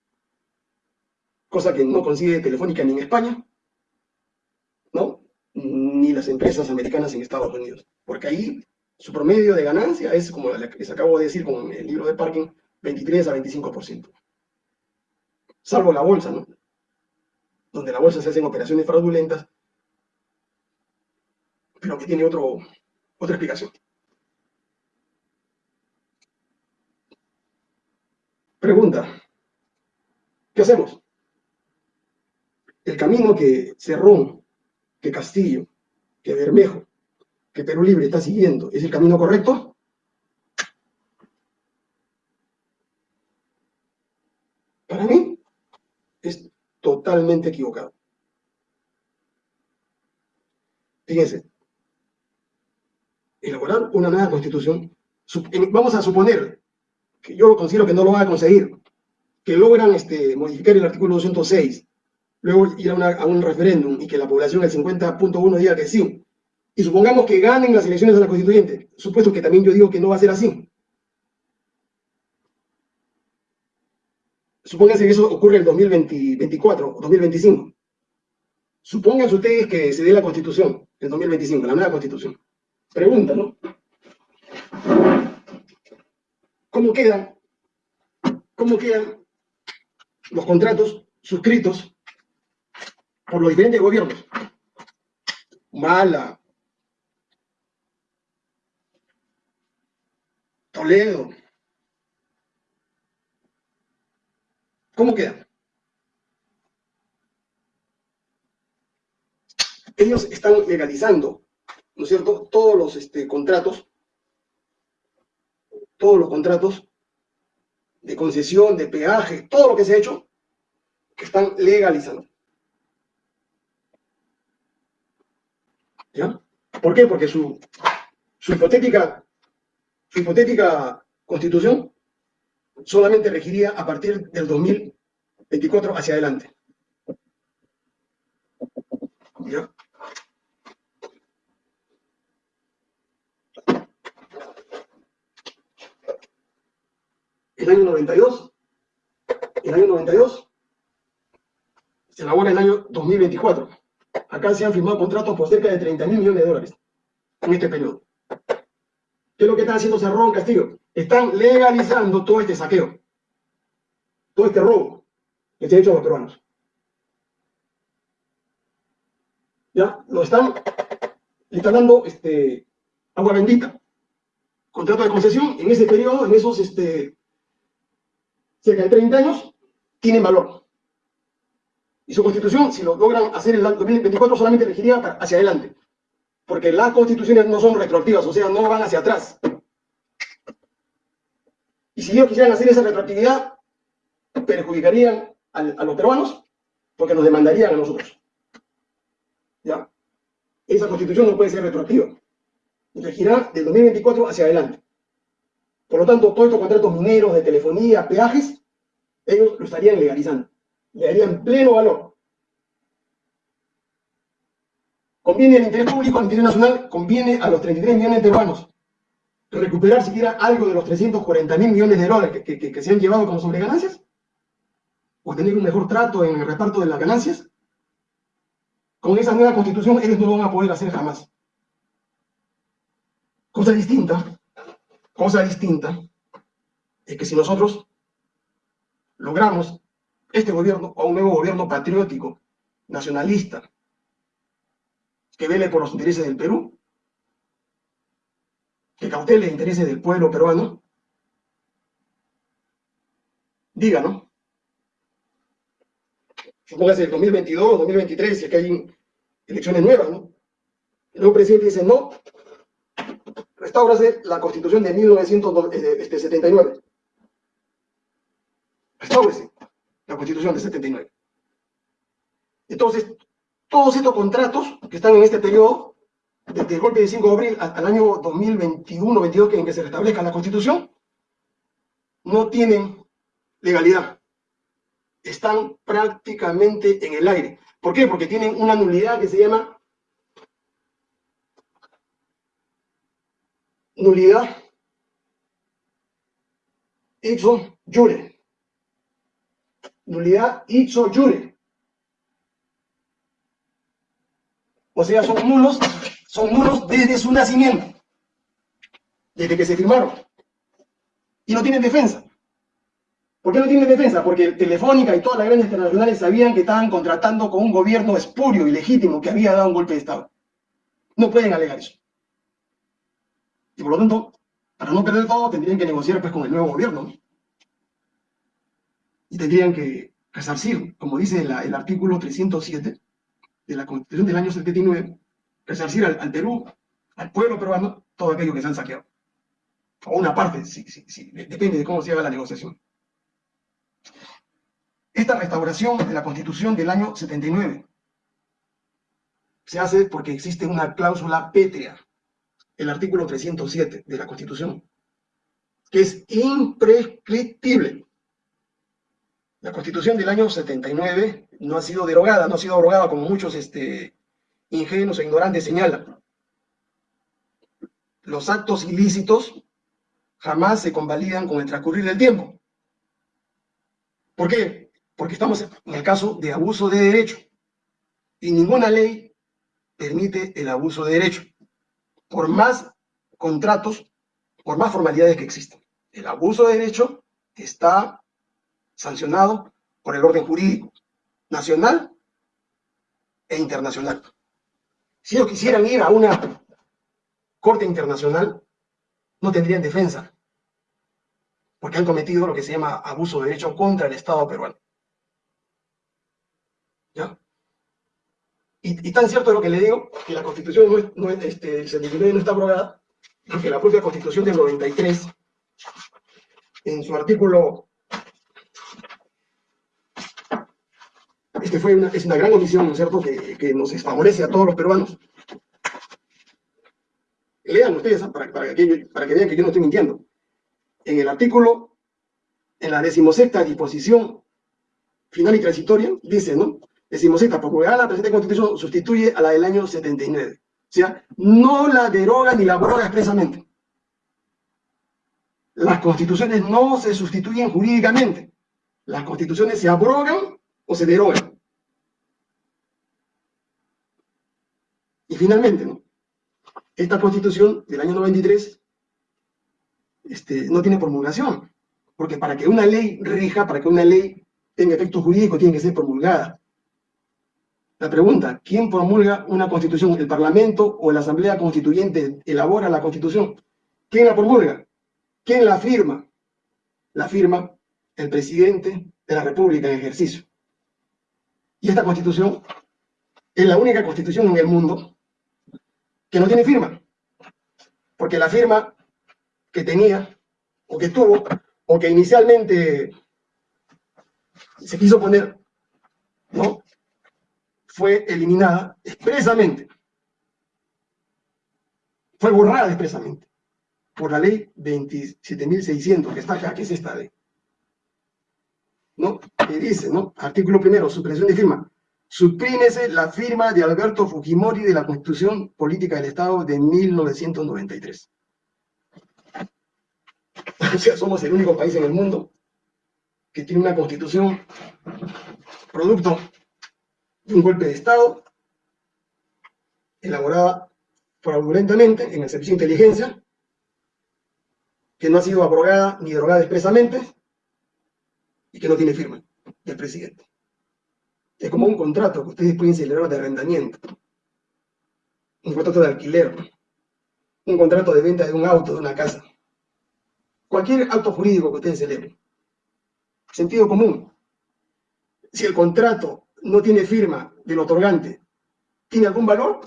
Speaker 1: Cosa que no consigue Telefónica ni en España, ¿no? Ni las empresas americanas en Estados Unidos. Porque ahí su promedio de ganancia es, como les acabo de decir con el libro de parking, 23 a 25%. Salvo la bolsa, ¿no? Donde la bolsa se hacen operaciones fraudulentas, pero que tiene otro, otra explicación. Pregunta, ¿qué hacemos? El camino que Cerrón, que Castillo, que Bermejo que Perú Libre está siguiendo es el camino correcto? Para mí es totalmente equivocado. Fíjense, elaborar una nueva constitución, vamos a suponer que yo considero que no lo van a conseguir, que logran este, modificar el artículo 206, luego ir a, a un referéndum y que la población, el 50.1 diga que sí, y supongamos que ganen las elecciones a la constituyente, supuesto que también yo digo que no va a ser así. Supónganse que eso ocurre en el 2024 o 2025. Supónganse ustedes que se dé la constitución en 2025, la nueva constitución. Pregunta, ¿no? ¿Cómo quedan, cómo quedan los contratos suscritos por los diferentes gobiernos? Mala, Toledo. ¿Cómo queda? Ellos están legalizando, ¿no es cierto?, todos los este, contratos, todos los contratos de concesión, de peaje, todo lo que se ha hecho, que están legalizando. ¿Ya? ¿Por qué? Porque su, su hipotética su hipotética constitución solamente regiría a partir del 2024 hacia adelante. El año 92, el año 92 se elabora el año 2024. Acá se han firmado contratos por cerca de 30 mil millones de dólares en este periodo. ¿Qué es lo que está haciendo Cerrón Castillo? Están legalizando todo este saqueo, todo este robo que se ha hecho a los peruanos. ¿Ya? Lo están, le están dando este, agua bendita contrato de concesión, en ese periodo, en esos este, cerca de 30 años, tienen valor. Y su constitución, si lo logran hacer en el 2024, solamente regiría hacia adelante. Porque las constituciones no son retroactivas, o sea, no van hacia atrás. Y si ellos quisieran hacer esa retroactividad, perjudicarían a, los peruanos porque nos demandarían a nosotros. ¿Ya? Esa constitución no puede ser retroactiva. Regirá del 2024 hacia adelante. Por lo tanto, todos estos contratos mineros de telefonía, peajes, ellos lo estarían legalizando. Le darían pleno valor. Conviene al interés público, al interés nacional, conviene a los 33 millones de peruanos recuperar siquiera algo de los 340 mil millones de dólares que, se han llevado como sobreganancias? ¿O tener un mejor trato en el reparto de las ganancias? Con esa nueva constitución ellos no lo van a poder hacer jamás. Cosa distinta, cosa distinta, es que si nosotros logramos este gobierno o un nuevo gobierno patriótico, nacionalista, que vele por los intereses del Perú, que cautele el interés del pueblo peruano, diga, ¿no? Supóngase el 2022 o 2023, si es que hay elecciones nuevas, ¿no? El nuevo presidente dice, no, restaurase la constitución de 1979. Este, Restaurase la constitución de 79. Entonces, todos estos contratos que están en este periodo desde el golpe de 5 de abril hasta el año 2021-22, en que se restablezca la Constitución, no tienen legalidad. Están prácticamente en el aire. ¿Por qué? Porque tienen una nulidad que se llama nulidad ipso jure. Nulidad ipso jure. O sea, son nulos son nulos desde su nacimiento, desde que se firmaron. Y no tienen defensa. ¿Por qué no tienen defensa? Porque Telefónica y todas las grandes internacionales sabían que estaban contratando con un gobierno espurio y legítimo que había dado un golpe de Estado. No pueden alegar eso. Y por lo tanto, para no perder todo, tendrían que negociar pues, con el nuevo gobierno. Y tendrían que resarcir, como dice el artículo 307 de la Constitución del año 79, resarcir al, Perú, al pueblo peruano, todo aquello que se han saqueado. O una parte, sí, sí, sí, depende de cómo se haga la negociación. Esta restauración de la Constitución del año 79 se hace porque existe una cláusula pétrea, el artículo 307 de la Constitución, que es imprescriptible. La Constitución del año 79 no ha sido derogada, no ha sido abrogada como muchos este, ingenuos e ignorantes señalan. Los actos ilícitos jamás se convalidan con el transcurrir del tiempo. ¿Por qué? Porque estamos en el caso de abuso de derecho. Y ninguna ley permite el abuso de derecho. Por más contratos, por más formalidades que existan. El abuso de derecho está sancionado por el orden jurídico nacional e internacional. Si ellos quisieran ir a una corte internacional, no tendrían defensa, porque han cometido lo que se llama abuso de derecho contra el Estado peruano. ¿Ya? Y, tan cierto es lo que le digo, que la Constitución no es este, el 79 no está abrogada, porque la propia Constitución del 93, en su artículo Este fue una, es una gran omisión, ¿no es cierto?, que, que, nos desfavorece a todos los peruanos. Lean ustedes ¿ah? para, para, que, para que vean que yo no estoy mintiendo. En el artículo, en la decimosexta disposición final y transitoria, dice, ¿no? Decimosexta, por la presente constitución sustituye a la del año 79. O sea, no la deroga ni la abroga expresamente. Las constituciones no se sustituyen jurídicamente. Las constituciones se abrogan o se derogan. Y finalmente, esta constitución del año 93 este, no tiene promulgación, porque para que una ley rija, para que una ley tenga efecto jurídico, tiene que ser promulgada. La pregunta, ¿quién promulga una constitución? ¿El Parlamento o la Asamblea Constituyente elabora la constitución? ¿Quién la promulga? ¿Quién la firma? La firma el presidente de la República en ejercicio. Y esta constitución es la única constitución en el mundo que no tiene firma. Porque la firma que tenía, o que tuvo, o que inicialmente se quiso poner, ¿no? Fue eliminada expresamente. Fue borrada expresamente por la ley 27.600, que está acá, que es esta ley. ¿No? Que dice, ¿no? Artículo primero, supresión de firma. Suprímese la firma de Alberto Fujimori de la Constitución Política del Estado de 1993. O sea, somos el único país en el mundo que tiene una constitución producto de un golpe de Estado elaborada fraudulentamente en el servicio de inteligencia, que no ha sido abrogada ni derogada expresamente y que no tiene firma del presidente. Es como un contrato que ustedes pueden celebrar de arrendamiento, un contrato de alquiler, un contrato de venta de un auto, de una casa. Cualquier acto jurídico que ustedes celebren. Sentido común. Si el contrato no tiene firma del otorgante, ¿tiene algún valor?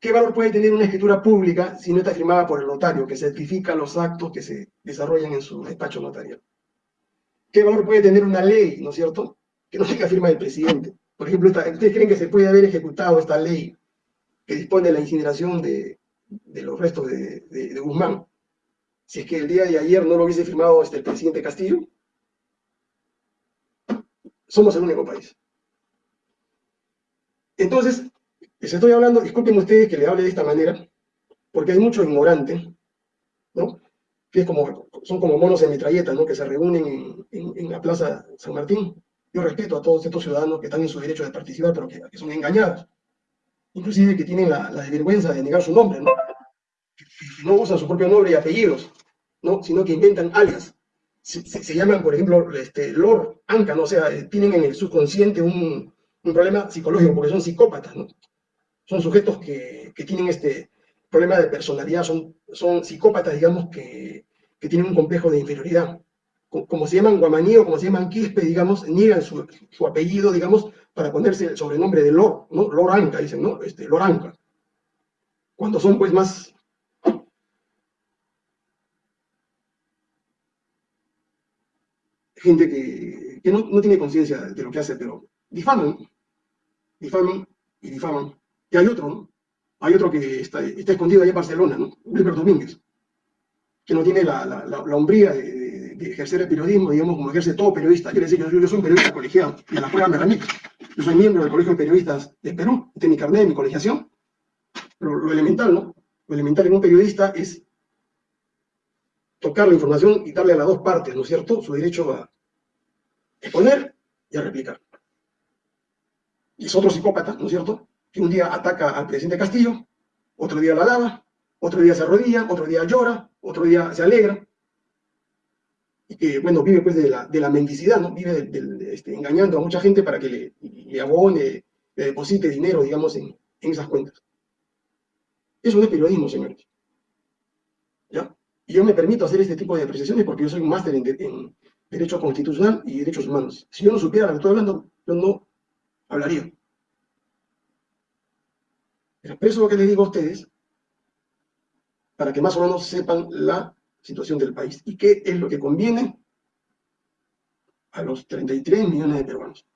Speaker 1: ¿Qué valor puede tener una escritura pública si no está firmada por el notario, que certifica los actos que se desarrollan en su despacho notarial? ¿Qué valor puede tener una ley, no es cierto? Que no tenga firma del presidente. Por ejemplo, ¿ustedes creen que se puede haber ejecutado esta ley que dispone de la incineración de, los restos de Guzmán si es que el día de ayer no lo hubiese firmado este, el presidente Castillo, somos el único país. Entonces, les estoy hablando, disculpen ustedes que le hable de esta manera, porque hay mucho ignorante, ¿no? Que es como, son como monos en metralleta, ¿no? Que se reúnen en, la Plaza San Martín. Yo respeto a todos estos ciudadanos que están en su derecho de participar, pero que, son engañados. Inclusive que tienen la, la desvergüenza de negar su nombre, ¿no? no usan su propio nombre y apellidos, ¿no? sino que inventan alias. Se, llaman, por ejemplo, este, Lord Anka, ¿no? o sea, eh, tienen en el subconsciente un, un, problema psicológico porque son psicópatas, ¿no? son sujetos que, que, tienen este problema de personalidad, son, son psicópatas, digamos, que, que tienen un complejo de inferioridad. Como, se llaman Guamaní o como se llaman Quispe, digamos, niegan su, su, apellido, digamos, para ponerse el sobrenombre de Lord, ¿no? Lord Anka, dicen, ¿no? Este, Lord Anka. Cuando son, pues, más gente que, no, tiene conciencia de lo que hace, pero difaman, difaman y difaman. Y hay otro, ¿no? Hay otro que está, escondido allá en Barcelona, ¿no? Wilber Domínguez, que no tiene la, la, hombría de, ejercer el periodismo, digamos, como ejerce todo periodista. Quiere decir que yo, soy un periodista colegiado, y a la prueba me remito. Yo soy miembro del Colegio de Periodistas de Perú, este mi carnet de mi colegiación. Pero lo elemental, ¿no? Lo elemental en un periodista es tocar la información y darle a las dos partes, ¿no es cierto?, su derecho a exponer y a replicar. Y es otro psicópata, ¿no es cierto?, que un día ataca al presidente Castillo, otro día la alaba, otro día se arrodilla, otro día llora, otro día se alegra, y que, bueno, vive pues de la, de la mendicidad, ¿no? Vive este, engañando a mucha gente para que le, le abone, le deposite dinero, digamos, en, esas cuentas. Eso no es periodismo, señores. ¿Ya? Y yo me permito hacer este tipo de apreciaciones porque yo soy un máster en, Derecho Constitucional y Derechos Humanos. Si yo no supiera lo que estoy hablando, yo no hablaría. Pero expreso lo que les digo a ustedes para que más o menos sepan la situación del país y qué es lo que conviene a los 33 millones de peruanos.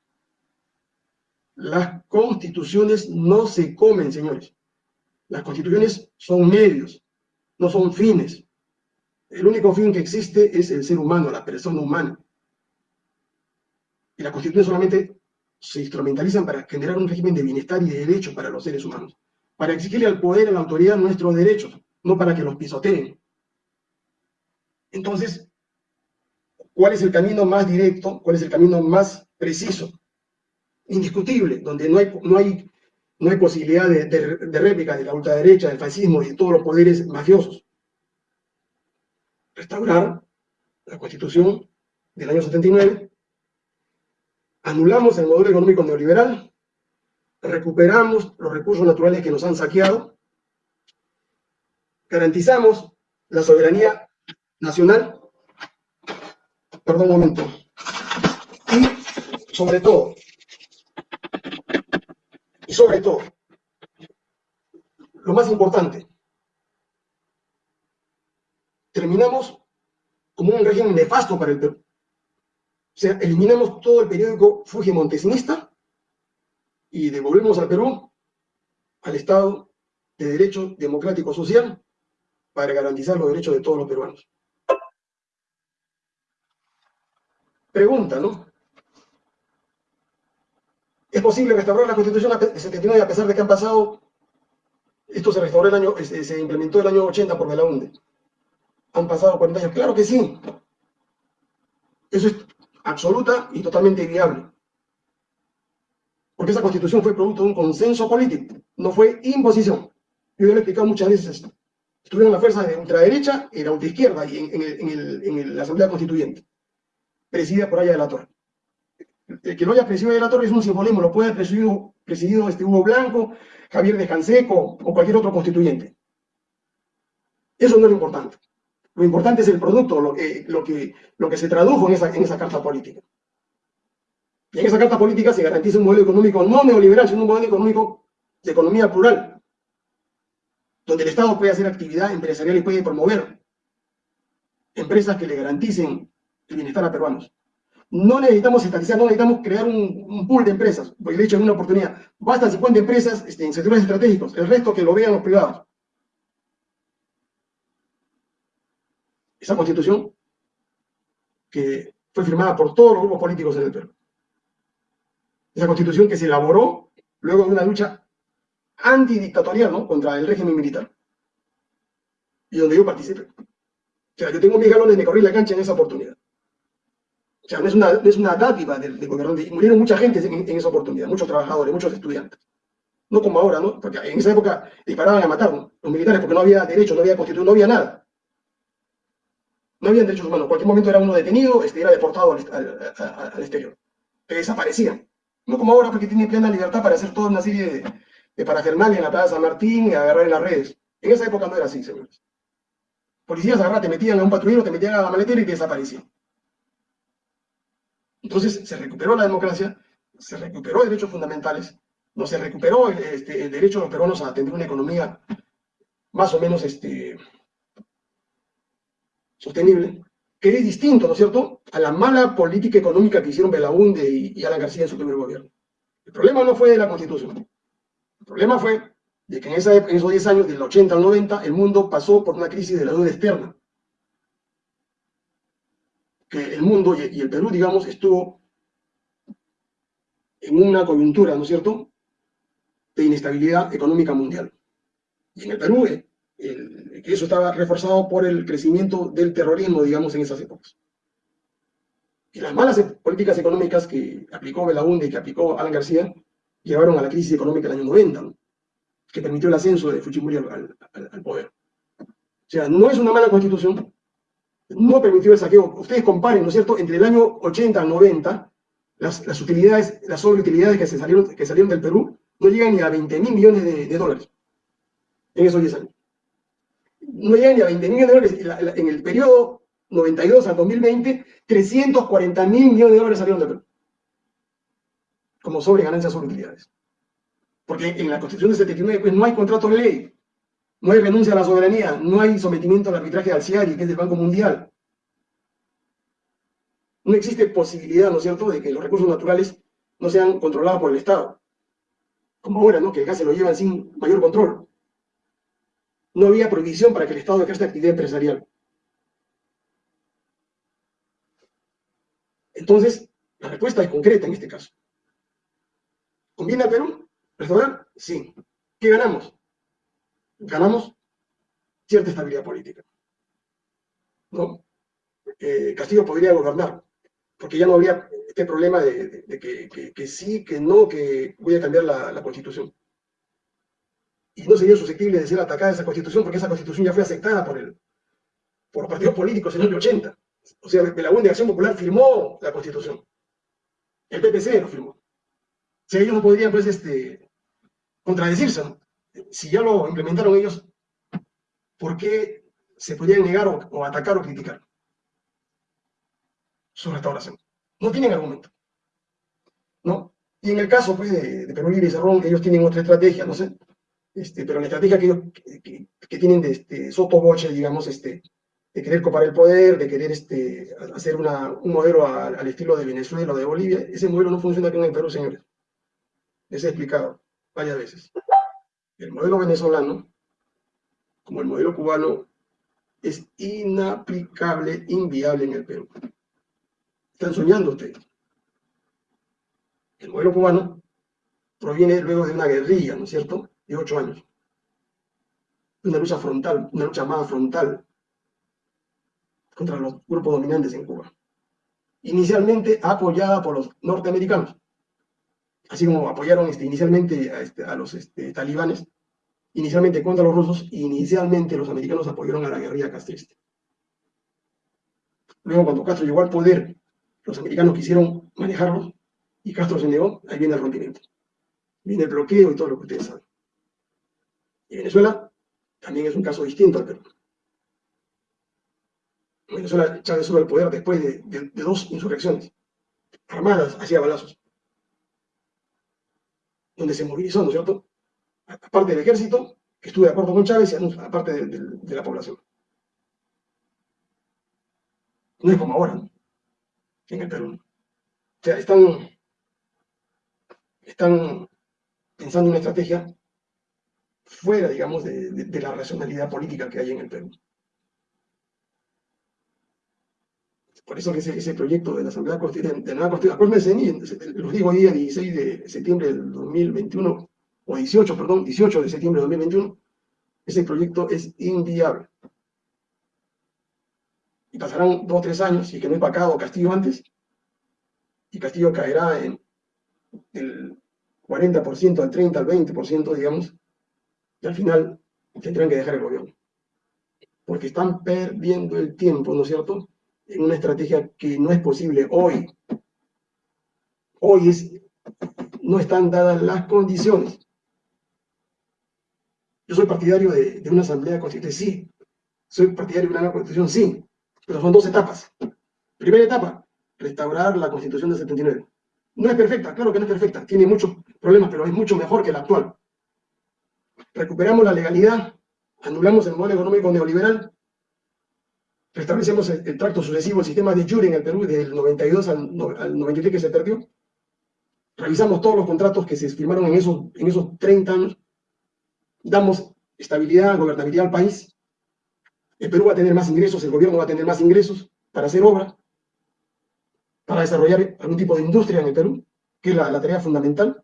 Speaker 1: Las constituciones no se comen, señores. Las constituciones son medios, no son fines. El único fin que existe es el ser humano, la persona humana. Y la Constitución solamente se instrumentalizan para generar un régimen de bienestar y de derechos para los seres humanos, para exigirle al poder, a la autoridad nuestros derechos, no para que los pisoteen. Entonces, ¿cuál es el camino más directo? ¿Cuál es el camino más preciso? Indiscutible, donde no hay, no hay, no hay posibilidad de, de réplica de la ultraderecha, del fascismo y de todos los poderes mafiosos restaurar la Constitución del año 79, anulamos el modelo económico neoliberal, recuperamos los recursos naturales que nos han saqueado, garantizamos la soberanía nacional, perdón un momento, y sobre todo, y sobre todo, lo más importante, terminamos como un régimen nefasto para el Perú. O sea, eliminamos todo el periódico Fuji Montesinista y devolvemos al Perú al Estado de Derecho Democrático Social para garantizar los derechos de todos los peruanos. Pregunta, ¿no? ¿Es posible restaurar la Constitución de 79 a pesar de que han pasado, esto se restauró el año, se, se implementó el año 80 por Belaunde? Han pasado 40 años, claro que sí. Eso es absoluta y totalmente viable. Porque esa constitución fue producto de un consenso político, no fue imposición. Yo ya lo he explicado muchas veces esto. Estuvieron las fuerzas de ultraderecha y de ultraizquierda y en, la Asamblea Constituyente, presidida por Aya de la Torre. El que lo haya presidido de la Torre es un simbolismo, lo puede haber presidido, presidido este Hugo Blanco, Javier de Canseco o cualquier otro constituyente. Eso no es lo importante. Lo importante es el producto, lo que, lo que, lo que se tradujo en esa, en esa carta política. Y en esa carta política se garantiza un modelo económico no neoliberal, sino un modelo económico de economía plural, donde el Estado puede hacer actividad empresarial y puede promover empresas que le garanticen el bienestar a peruanos. No necesitamos estatizar, no necesitamos crear un, pool de empresas, porque de hecho en una oportunidad, bastan 50 empresas este, en sectores estratégicos, el resto que lo vean los privados. esa constitución que fue firmada por todos los grupos políticos en el Perú. Esa constitución que se elaboró luego de una lucha antidictatorial ¿no? contra el régimen militar. Y donde yo participé. O sea, yo tengo mis galones, me corrí la cancha en esa oportunidad. O sea, es una, es una dádiva del, gobierno. Y murieron mucha gente en, esa oportunidad, muchos trabajadores, muchos estudiantes. No como ahora, ¿no? Porque en esa época disparaban a matar los militares porque no había derecho, no había constitución, no había nada no habían derechos humanos. Cualquier momento era uno detenido, este, era deportado al, exterior. Que desaparecían. No como ahora, porque tienen plena libertad para hacer toda una serie de, de en la Plaza San Martín y agarrar en las redes. En esa época no era así, señores. Policías agarraban, te metían a un patrullero, te metían a la maletera y te desaparecían. Entonces se recuperó la democracia, se recuperó derechos fundamentales, no se recuperó este, el derecho de los peruanos a tener una economía más o menos este, sostenible, que es distinto, ¿no es cierto?, a la mala política económica que hicieron Belaunde y, Alan García en su primer gobierno. El problema no fue de la Constitución. El problema fue de que en, en esos 10 años, del 80 al 90, el mundo pasó por una crisis de la deuda externa. Que el mundo y, el Perú, digamos, estuvo en una coyuntura, ¿no es cierto?, de inestabilidad económica mundial. Y en el Perú, eh, que eso estaba reforzado por el crecimiento del terrorismo, digamos, en esas épocas. Y las malas políticas económicas que aplicó Belaunde y que aplicó Alan García llevaron a la crisis económica del año 90, que permitió el ascenso de Fujimori al, poder. O sea, no es una mala constitución, no permitió el saqueo. Ustedes comparen, ¿no es cierto?, entre el año 80 al 90, las, utilidades, las sobreutilidades que, se salieron, que salieron del Perú no llegan ni a 20 mil millones de, dólares en esos 10 años no llegan ni a 20 mil millones de dólares. En el periodo 92 al 2020, 340 mil millones de dólares salieron de Perú. Como sobre ganancias sobre utilidades. Porque en la Constitución de 79 pues, no hay contrato de ley, no hay renuncia a la soberanía, no hay sometimiento al arbitraje al CIARI, que es del Banco Mundial. No existe posibilidad, ¿no es cierto?, de que los recursos naturales no sean controlados por el Estado. Como ahora, ¿no?, que gas se lo llevan sin mayor control no había prohibición para que el Estado esta actividad empresarial. Entonces, la respuesta es concreta en este caso. ¿Conviene a Perú restaurar? Sí. ¿Qué ganamos? Ganamos cierta estabilidad política. Eh, Castillo podría gobernar, porque ya no habría este problema de, que, sí, que no, que voy a cambiar la constitución y no sería susceptible de ser atacada esa constitución porque esa constitución ya fue aceptada por, el, por partidos políticos en el año 80. O sea, la de Acción Popular firmó la constitución. El PPC lo firmó. O sea, ellos no podrían, pues, este, contradecirse. Si ya lo implementaron ellos, ¿por qué se podrían negar o, atacar o criticar su restauración. No tienen argumento. ¿no? Y en el caso pues, de, Perú Libre y Cerrón, ellos tienen otra estrategia, no sé, este, pero la estrategia que, ellos, que, tienen de este, sotoboche, digamos, este, de querer copar el poder, de querer este, hacer un modelo al estilo de Venezuela o de Bolivia, ese modelo no funciona aquí en el Perú, señores. Les he explicado varias veces. El modelo venezolano, como el modelo cubano, es inaplicable, inviable en el Perú. Están soñando ustedes. El modelo cubano proviene luego de una guerrilla, ¿no es cierto?, de ocho años. Una lucha frontal, una lucha más frontal contra los grupos dominantes en Cuba. Inicialmente apoyada por los norteamericanos, así como apoyaron este, inicialmente a, este, los este, talibanes, inicialmente contra los rusos, inicialmente los americanos apoyaron a la guerrilla castrista. Luego, cuando Castro llegó al poder, los americanos quisieron manejarlos y Castro se negó, ahí viene el rompimiento. Viene el bloqueo y todo lo que ustedes saben. Y Venezuela también es un caso distinto al Perú. Venezuela, Chávez sube al poder después de, dos insurrecciones armadas hacia balazos, donde se movilizó, ¿no es cierto? Aparte del ejército, que estuvo de acuerdo con Chávez, y aparte de, la población. No es como ahora, ¿no? En el Perú. O sea, están, están pensando en una estrategia fuera, digamos, de la racionalidad política que hay en el Perú. Por eso que ese, proyecto de la Asamblea Constituyente, de la Constitución, los digo hoy día 16 de septiembre del 2021, o 18, perdón, 18 de septiembre del 2021, ese proyecto es inviable. Y pasarán dos o tres años y que no hay pacado Castillo antes, y Castillo caerá en el 40%, al 30, al 20%, digamos, y al final tendrán que dejar el gobierno. Porque están perdiendo el tiempo, ¿no es cierto?, una estrategia que no es posible hoy. Hoy es, no están dadas las condiciones. Yo soy partidario de, una asamblea constituyente, sí. Soy partidario de una nueva constitución, sí. Pero son dos etapas. Primera etapa, restaurar la constitución del 79. No es perfecta, claro que no es perfecta. Tiene muchos problemas, pero es mucho mejor que la actual. Recuperamos la legalidad, anulamos el modelo económico neoliberal, restablecemos el, tracto sucesivo, el sistema de jure en el Perú, del 92 al, 93 que se perdió. Revisamos todos los contratos que se firmaron en esos, en esos 30 años. Damos estabilidad, gobernabilidad al país. El Perú va a tener más ingresos, el gobierno va a tener más ingresos para hacer obra, para desarrollar algún tipo de industria en el Perú, que es la, tarea fundamental.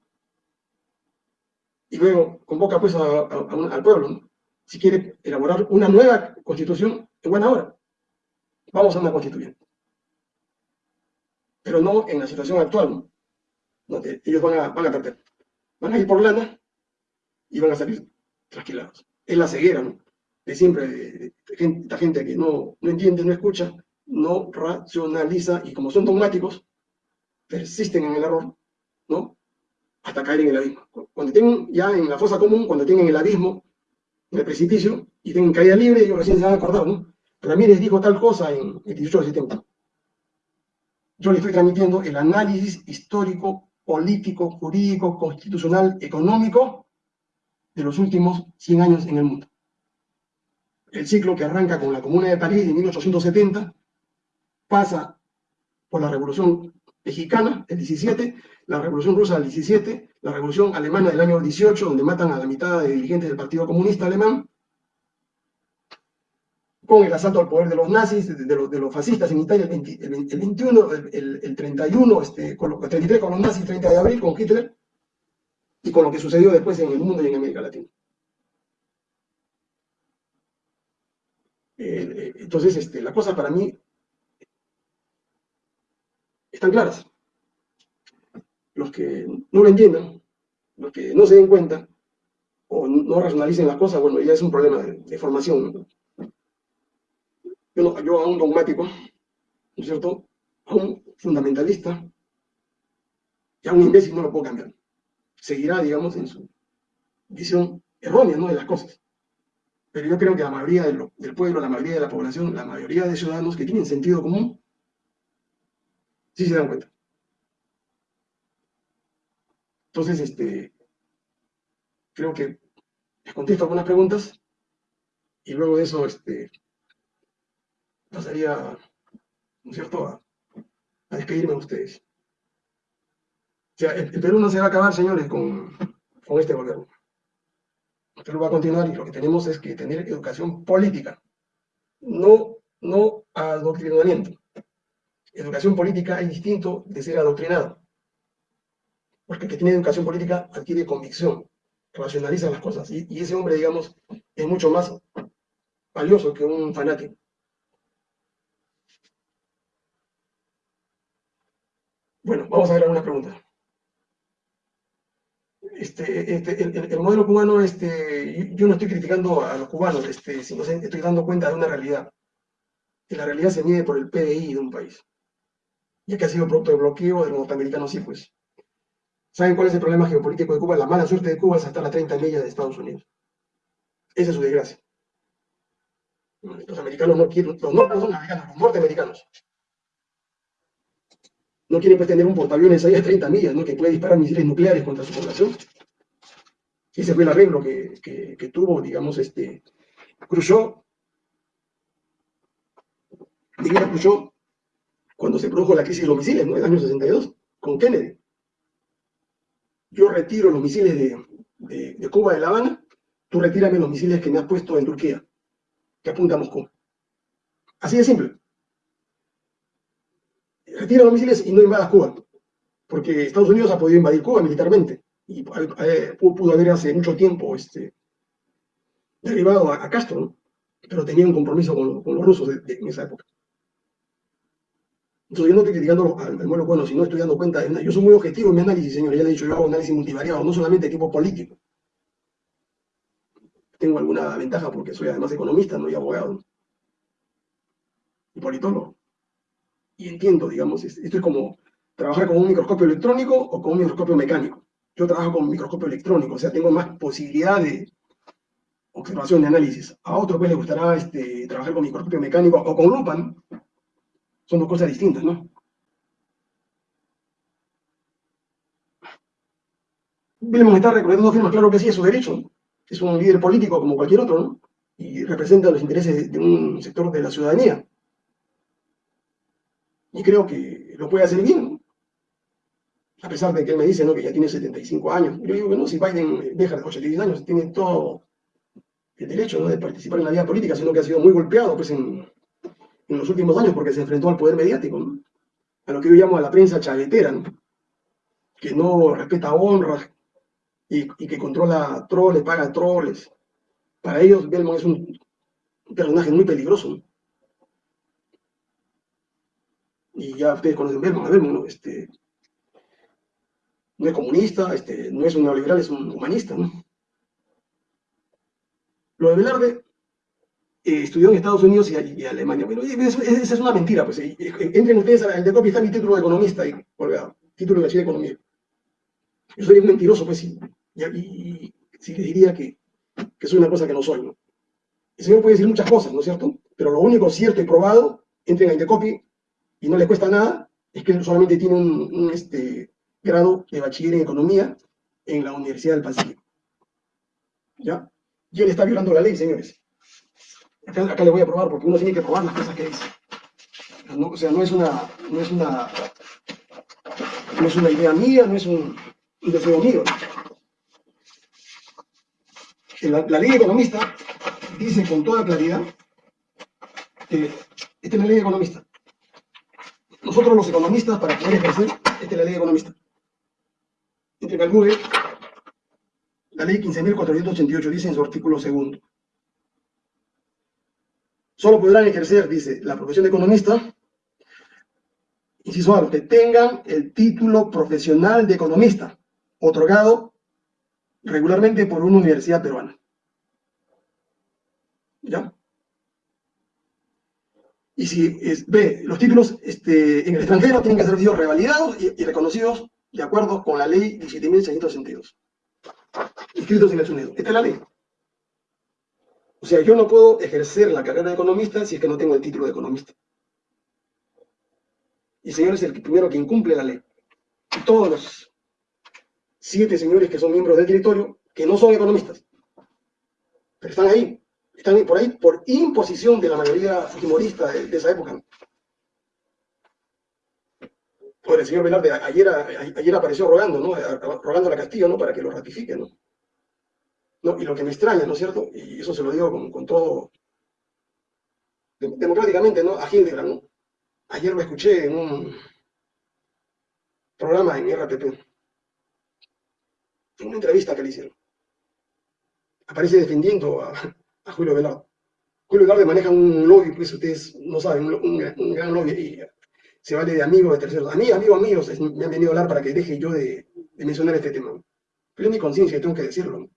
Speaker 1: Y luego convoca pues al pueblo, si quiere elaborar una nueva constitución en buena hora vamos a una constituyente. Pero no en la situación actual, donde ellos van a, van a perder. Van a ir por lana y van a salir trasquilados. Es la ceguera, ¿no? De siempre, de, esta gente que no, no entiende, no escucha, no racionaliza y como son dogmáticos, persisten en el error, ¿no? Hasta caer en el abismo. Cuando estén ya en la fosa común, cuando estén en el abismo, en el precipicio, y tengan caída libre, ellos recién se van a acordar, ¿no? Ramírez dijo tal cosa en el 18 de septiembre. Yo le estoy transmitiendo el análisis histórico, político, jurídico, constitucional, económico de los últimos 100 años en el mundo. El ciclo que arranca con la Comuna de París de 1870, pasa por la Revolución Mexicana del 17, la Revolución Rusa del 17, la Revolución Alemana del año 18, donde matan a la mitad de dirigentes del Partido Comunista Alemán, con el asalto al poder de los nazis, de, los, los, fascistas en Italia el, 21, el, 31, este, con el 33 con los nazis, 30 de abril con Hitler, y con lo que sucedió después en el mundo y en América Latina. Eh, eh, entonces, este, las cosas para mí están claras. Los que no lo entiendan, los que no se den cuenta, o no racionalicen las cosas, bueno, ya es un problema de, de formación. Yo, a un dogmático, ¿no es cierto? A un fundamentalista, y a un imbécil no lo puedo cambiar. Seguirá, digamos, en su visión errónea ¿no? de las cosas. pero yo creo que la mayoría del pueblo, la mayoría de la población, la mayoría de ciudadanos que tienen sentido común, sí se dan cuenta. Entonces, este, creo que les contesto algunas preguntas y luego de eso este, pasaría, ¿no es cierto?, a, despedirme de ustedes. O sea, el, Perú no se va a acabar, señores, con, con este gobierno. El Perú va a continuar y lo que tenemos es que tener educación política, no, no adoctrinamiento. Educación política es distinto de ser adoctrinado. Porque el que tiene educación política adquiere convicción, racionaliza las cosas. Y ese hombre, digamos, es mucho más valioso que un fanático. Bueno, vamos a ver algunas preguntas. Este, este, el, modelo cubano, este, yo no estoy criticando a los cubanos, este, sino estoy dando cuenta de una realidad. Y la realidad se mide por el PDI de un país. Ya que ha sido producto de bloqueo de los norteamericanos, sí, pues. ¿Saben cuál es el problema geopolítico de Cuba? La mala suerte de Cuba es estar a 30 millas de Estados Unidos. Esa es su desgracia. Los americanos no quieren, los, los norteamericanos no quieren tener un portaaviones ahí a 30 millas, ¿no? que puede disparar misiles nucleares contra su población. Ese fue el arreglo que, que, tuvo, digamos, este, Khrushchev, Miguel Khrushchev, cuando se produjo la crisis de los misiles, ¿no? En el año 62, con Kennedy. Yo retiro los misiles de, de, Cuba, de La Habana, tú retírame los misiles que me has puesto en Turquía, que apunta a Moscú. Así de simple los misiles y no invadas Cuba, porque Estados Unidos ha podido invadir Cuba militarmente y eh, pudo haber hace mucho tiempo este, derribado a, Castro, pero tenía un compromiso con, los rusos en esa época. Entonces yo no estoy criticando al, al bueno sino estoy dando cuenta, de, yo soy muy objetivo en mi análisis, señor, ya le he dicho, yo hago análisis multivariado, no solamente de tipo político. Tengo alguna ventaja porque soy además economista, no y abogado. Y politólogo y entiendo, digamos, esto es como trabajar con un microscopio electrónico o con un microscopio mecánico. Yo trabajo con microscopio electrónico, o sea, tengo más posibilidad de observación, de análisis. A otro pues le gustará este, trabajar con microscopio mecánico o con lupa, Son dos cosas distintas, ¿no? Bilmo está recorriendo firmas, claro que sí, es su derecho. Es un líder político como cualquier otro, ¿no? Y representa los intereses de un sector de la ciudadanía y creo que lo puede hacer bien, a pesar de que él me dice ¿no? que ya tiene 75 años. Yo digo que no, si Biden deja de 86 años, tiene todo el derecho ¿no? de participar en la vida política, sino que ha sido muy golpeado pues, en, en los últimos años porque se enfrentó al poder mediático, a lo que yo llamo a la prensa chavetera, que no respeta honras y, y, que controla troles, paga troles. Para ellos, Belmont es un personaje muy peligroso. Y ya ustedes conocen Berman, Berman ¿no? Este, no es comunista, este, no es un neoliberal, es un humanista, ¿no? Lo de Velarde eh, estudió en Estados Unidos y, y Alemania. Bueno, esa es una mentira, pues. Eh, eh, entren ustedes al de copia, está mi título de economista ahí, colgado, título de bachiller de economía. Yo soy un mentiroso, pues, y, y, si le diría que, que soy una cosa que no soy, ¿no? El señor puede decir muchas cosas, ¿no es cierto? Pero lo único cierto y probado, entren a Indecopy, y no le cuesta nada, es que solamente tiene un, este, grado de bachiller en economía en la Universidad del Pacífico. ¿Ya? Y él está violando la ley, señores. Acá, le voy a probar, porque uno tiene que probar las cosas que dice. o sea, no es una, no es una, no es una idea mía, no es un, deseo mío. La, la, ley economista dice con toda claridad, que esta es la ley economista, nosotros los economistas, para poder ejercer, esta es la ley economista. Entre calcule, la ley 15.488 dice en su artículo segundo. Solo podrán ejercer, dice, la profesión de economista, inciso A, que tengan el título profesional de economista, otorgado regularmente por una universidad peruana. ¿Ya? Y si ve, los títulos este, en el extranjero tienen que ser sido revalidados y, reconocidos de acuerdo con la ley 17.662, inscritos en el SUNEDO. Esta es la ley. O sea, yo no puedo ejercer la carrera de economista si es que no tengo el título de economista. Y el señor es el primero que incumple la ley. Todos los siete señores que son miembros del directorio, que no son economistas, pero están ahí, están por ahí por imposición de la mayoría fujimorista de, esa época. Ahora, el señor Velarde ayer, apareció rogando, ¿no? Rogando a la Castillo. Para que lo ratifique. Y lo que me extraña, ¿no es cierto? Y eso se lo digo con, todo, democráticamente, ¿no? A Hildebrand, ¿no? Ayer lo escuché en un programa en RTP, en una entrevista que le hicieron. Aparece defendiendo a, Julio Velarde. Julio Velarde maneja un lobby, pues ustedes no saben, un, un gran lobby, y se vale de amigos, de terceros. A mí, amigos míos, me han venido a hablar para que deje yo de, mencionar este tema. Pero es mi conciencia, tengo que decirlo.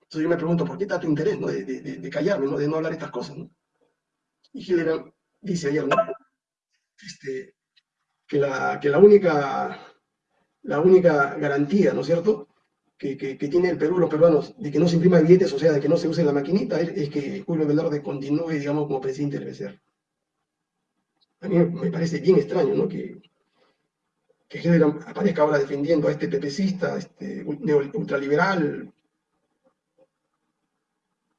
Speaker 1: Entonces yo me pregunto, ¿por qué tanto interés ¿no? de, callarme, ¿no? de no hablar estas cosas? Y Hillera dice ayer este, que, la, que la, única, la única garantía, ¿no es cierto?, que, que, tiene el Perú, los peruanos, de que no se imprima billetes, o sea, de que no se use la maquinita, es, que Julio Velarde continúe, digamos, como presidente del BCR a mí me parece bien extraño, ¿no? Que, que aparezca ahora defendiendo a este pepecista, este ultraliberal,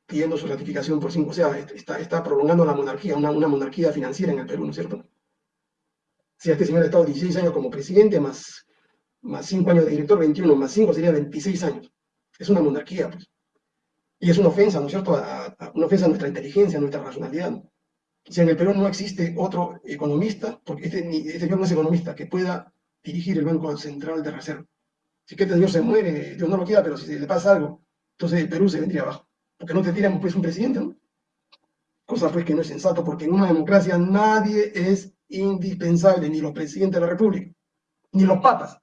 Speaker 1: pidiendo su ratificación por cinco, o sea, está, está prolongando la monarquía, una, una, monarquía financiera en el Perú, ¿no es cierto? Si este señor ha estado 16 años como presidente, más, más 5 años de director, 21, más 5 sería 26 años. Es una monarquía, pues. Y es una ofensa, ¿no es cierto? una ofensa a nuestra inteligencia, a nuestra racionalidad. Si en el Perú no existe otro economista, porque este, este, señor no es economista, que pueda dirigir el Banco Central de Reserva. Si que este señor se muere, Dios no lo quiera, pero si le pasa algo, entonces el Perú se vendría abajo. Porque no te tiran pues un presidente, ¿no? Cosa pues que no es sensato, porque en una democracia nadie es indispensable, ni los presidentes de la República, ni los papas.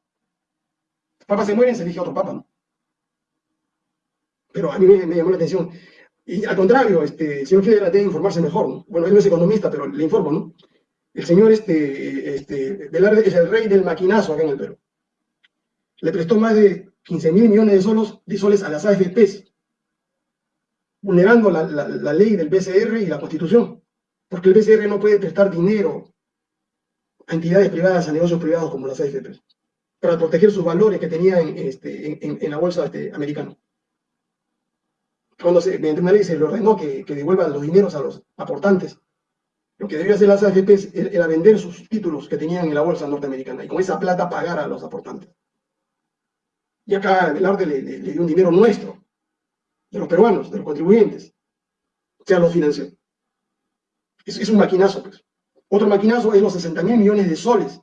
Speaker 1: Papas se mueren, se elige otro papa, ¿no? Pero a mí me llamó la atención y al contrario, este, el señor Federer debe informarse mejor, ¿no? Bueno, él no es economista, pero le informo, ¿no? El señor este, este, Velarde es el rey del maquinazo acá en el Perú. Le prestó más de 15 mil millones de, de soles a las AFPs, vulnerando la, la, ley del BCR y la Constitución, porque el BCR no puede prestar dinero a entidades privadas, a negocios privados como las AFPs, para proteger sus valores que tenía en, este, la bolsa este, americana cuando se, mediante una ley se le ordenó que, que devuelvan los dineros a los aportantes, lo que debía hacer las AFPs era vender sus títulos que tenían en la bolsa norteamericana y con esa plata pagar a los aportantes. Y acá el le, le dio un dinero nuestro, de los peruanos, de los contribuyentes. O sea, los financió. Es, es un maquinazo, pues. Otro maquinazo es los 60 mil millones de soles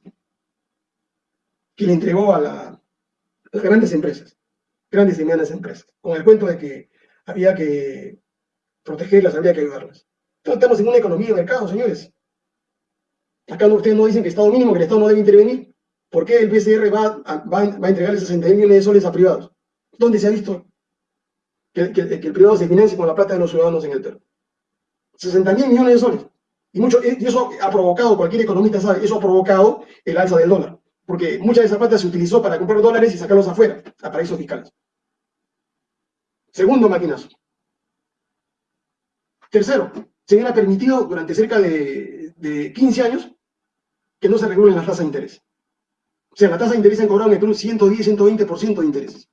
Speaker 1: que le entregó a, la, a las grandes empresas, grandes y medianas empresas, con el cuento de que había que protegerlas, había que ayudarlas. Entonces estamos en una economía de mercado, señores. Acá ustedes no dicen que Estado mínimo, que el Estado no debe intervenir. ¿Por qué el BCR va a, va, a entregarle 60 millones de soles a privados? ¿Dónde se ha visto que, el privado se financie con la plata de los ciudadanos en el Perú? 60 mil millones de soles. Y, mucho, y eso ha provocado, cualquier economista sabe, eso ha provocado el alza del dólar. Porque mucha de esa plata se utilizó para comprar dólares y sacarlos afuera, a paraísos fiscales. Segundo maquinazo. Tercero, se ha permitido durante cerca de, 15 años que no se regulen las tasas de interés. O sea, la tasa de interés han cobrado en el Perú 110, 120% de interés.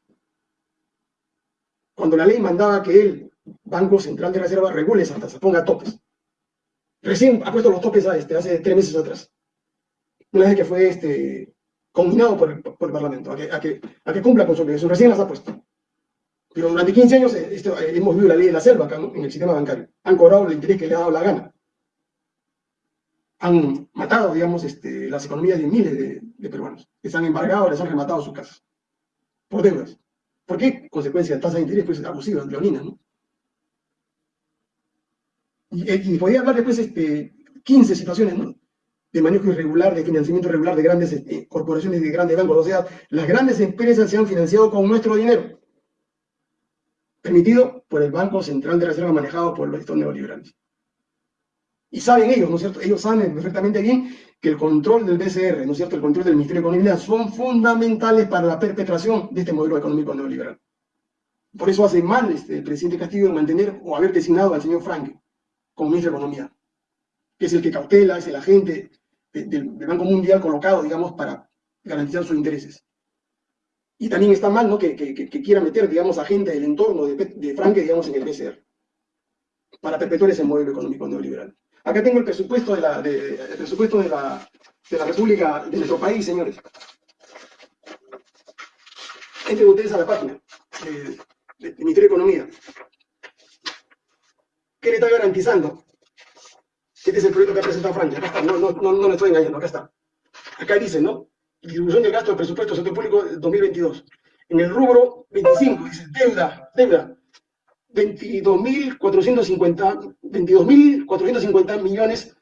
Speaker 1: Cuando la ley mandaba que el Banco Central de Reserva regule esa tasa, ponga topes. Recién ha puesto los topes este, hace tres meses atrás. Una vez que fue este, combinado por el, Parlamento, a que, a, que, a que cumpla con su obligación. Recién las ha puesto. Pero durante 15 años eh, eh, hemos vivido la ley de la selva acá en el sistema bancario. Han cobrado el interés que le ha dado la gana. Han matado, digamos, este, las economías de miles de, peruanos. Les han embargado, les han rematado sus casas. Por deudas. ¿Por qué? Consecuencia de tasas de interés pues, abusivas, leoninas, ¿no? Y, eh, y, podía hablar después este, 15 situaciones, ¿no? De manejo irregular, de financiamiento irregular de grandes corporaciones, de grandes bancos. O sea, las grandes empresas se han financiado con nuestro dinero permitido por el Banco Central de Reserva manejado por los estados neoliberales. Y saben ellos, ¿no es cierto? Ellos saben perfectamente bien que el control del BCR, ¿no es cierto? El control del Ministerio de Economía son fundamentales para la perpetración de este modelo económico neoliberal. Por eso hace mal este, el presidente Castillo en mantener o haber designado al señor Frank como ministro de Economía, que es el que cautela, es el agente del Banco Mundial colocado, digamos, para garantizar sus intereses. Y también está mal ¿no? que, quiera meter, digamos, a gente del entorno de, de digamos, en el BCR, para perpetuar ese modelo económico neoliberal. Acá tengo el presupuesto de la, el presupuesto de la, de la República, de nuestro país, señores. Entren ustedes a la página del Ministerio de Economía. ¿Qué le está garantizando? Este es el proyecto que ha presentado Francia. Acá está, no, no, no, no le estoy engañando, acá está. Acá dice, ¿no? distribución de gasto del presupuesto sector público 2022. En el rubro 25, dice deuda, deuda, 22.450 22 millones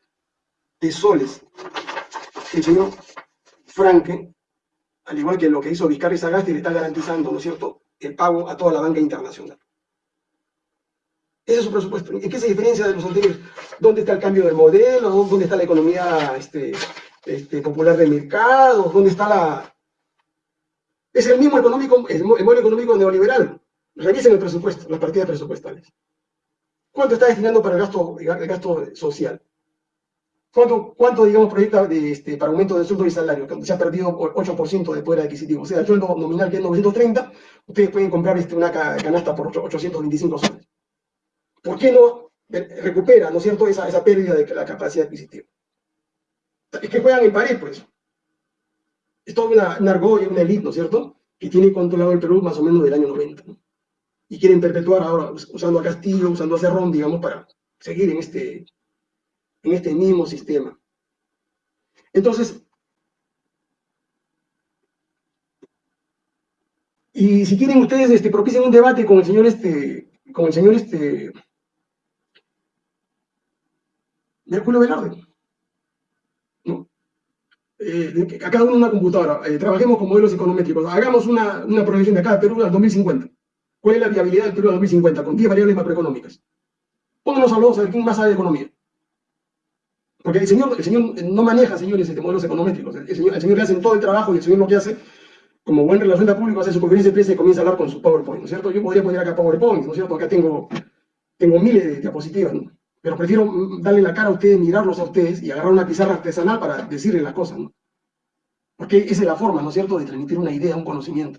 Speaker 1: de soles. El señor Franke, al igual que lo que hizo Vizcarra y Sagasti, le está garantizando, ¿no es cierto?, el pago a toda la banca internacional. Ese es su presupuesto. ¿En qué se diferencia de los anteriores? ¿Dónde está el cambio del modelo? ¿Dónde está la economía este, este, popular de mercado, ¿dónde está la...? Es el mismo económico, el modelo económico neoliberal. Revisen el presupuesto, las partidas presupuestales. ¿Cuánto está destinando para el gasto, social? ¿Cuánto, cuánto digamos, proyecta este, para aumento del sueldo y salario? Se ha perdido 8% de poder adquisitivo. O sea, el sueldo nominal que es 930, ustedes pueden comprar este, una canasta por 825 soles. ¿Por qué no recupera, ¿no es cierto?, esa, esa pérdida de la capacidad adquisitiva es que juegan en pared, pues. Es toda una, una argolla, una élite, ¿no es cierto?, que tiene controlado el Perú más o menos del año 90, ¿no? Y quieren perpetuar ahora, usando a Castillo, usando a Cerrón, digamos, para seguir en este, en este mismo sistema. Entonces, y si quieren ustedes este, propician un debate con el señor, este, con el señor este, Mercurio Velarde, eh, a cada uno una computadora, eh, trabajemos con modelos econométricos, hagamos una, una proyección de cada Perú al 2050. ¿Cuál es la viabilidad del Perú al 2050? Con 10 variables macroeconómicas. Pónganos a los a ver quién más sabe de economía. Porque el señor, el señor no maneja, señores, este, modelos económétricos. El señor, el señor le hace todo el trabajo y el señor lo que hace, como buen relación público, hace su conferencia de prensa y comienza a hablar con su PowerPoint, ¿no es cierto? Yo podría poner acá PowerPoint, ¿no es cierto? Acá tengo, tengo miles de diapositivas, ¿no? Pero prefiero darle la cara a ustedes, mirarlos a ustedes y agarrar una pizarra artesanal para decirles las cosas, ¿no? Porque esa es la forma, ¿no es cierto?, de transmitir una idea, un conocimiento.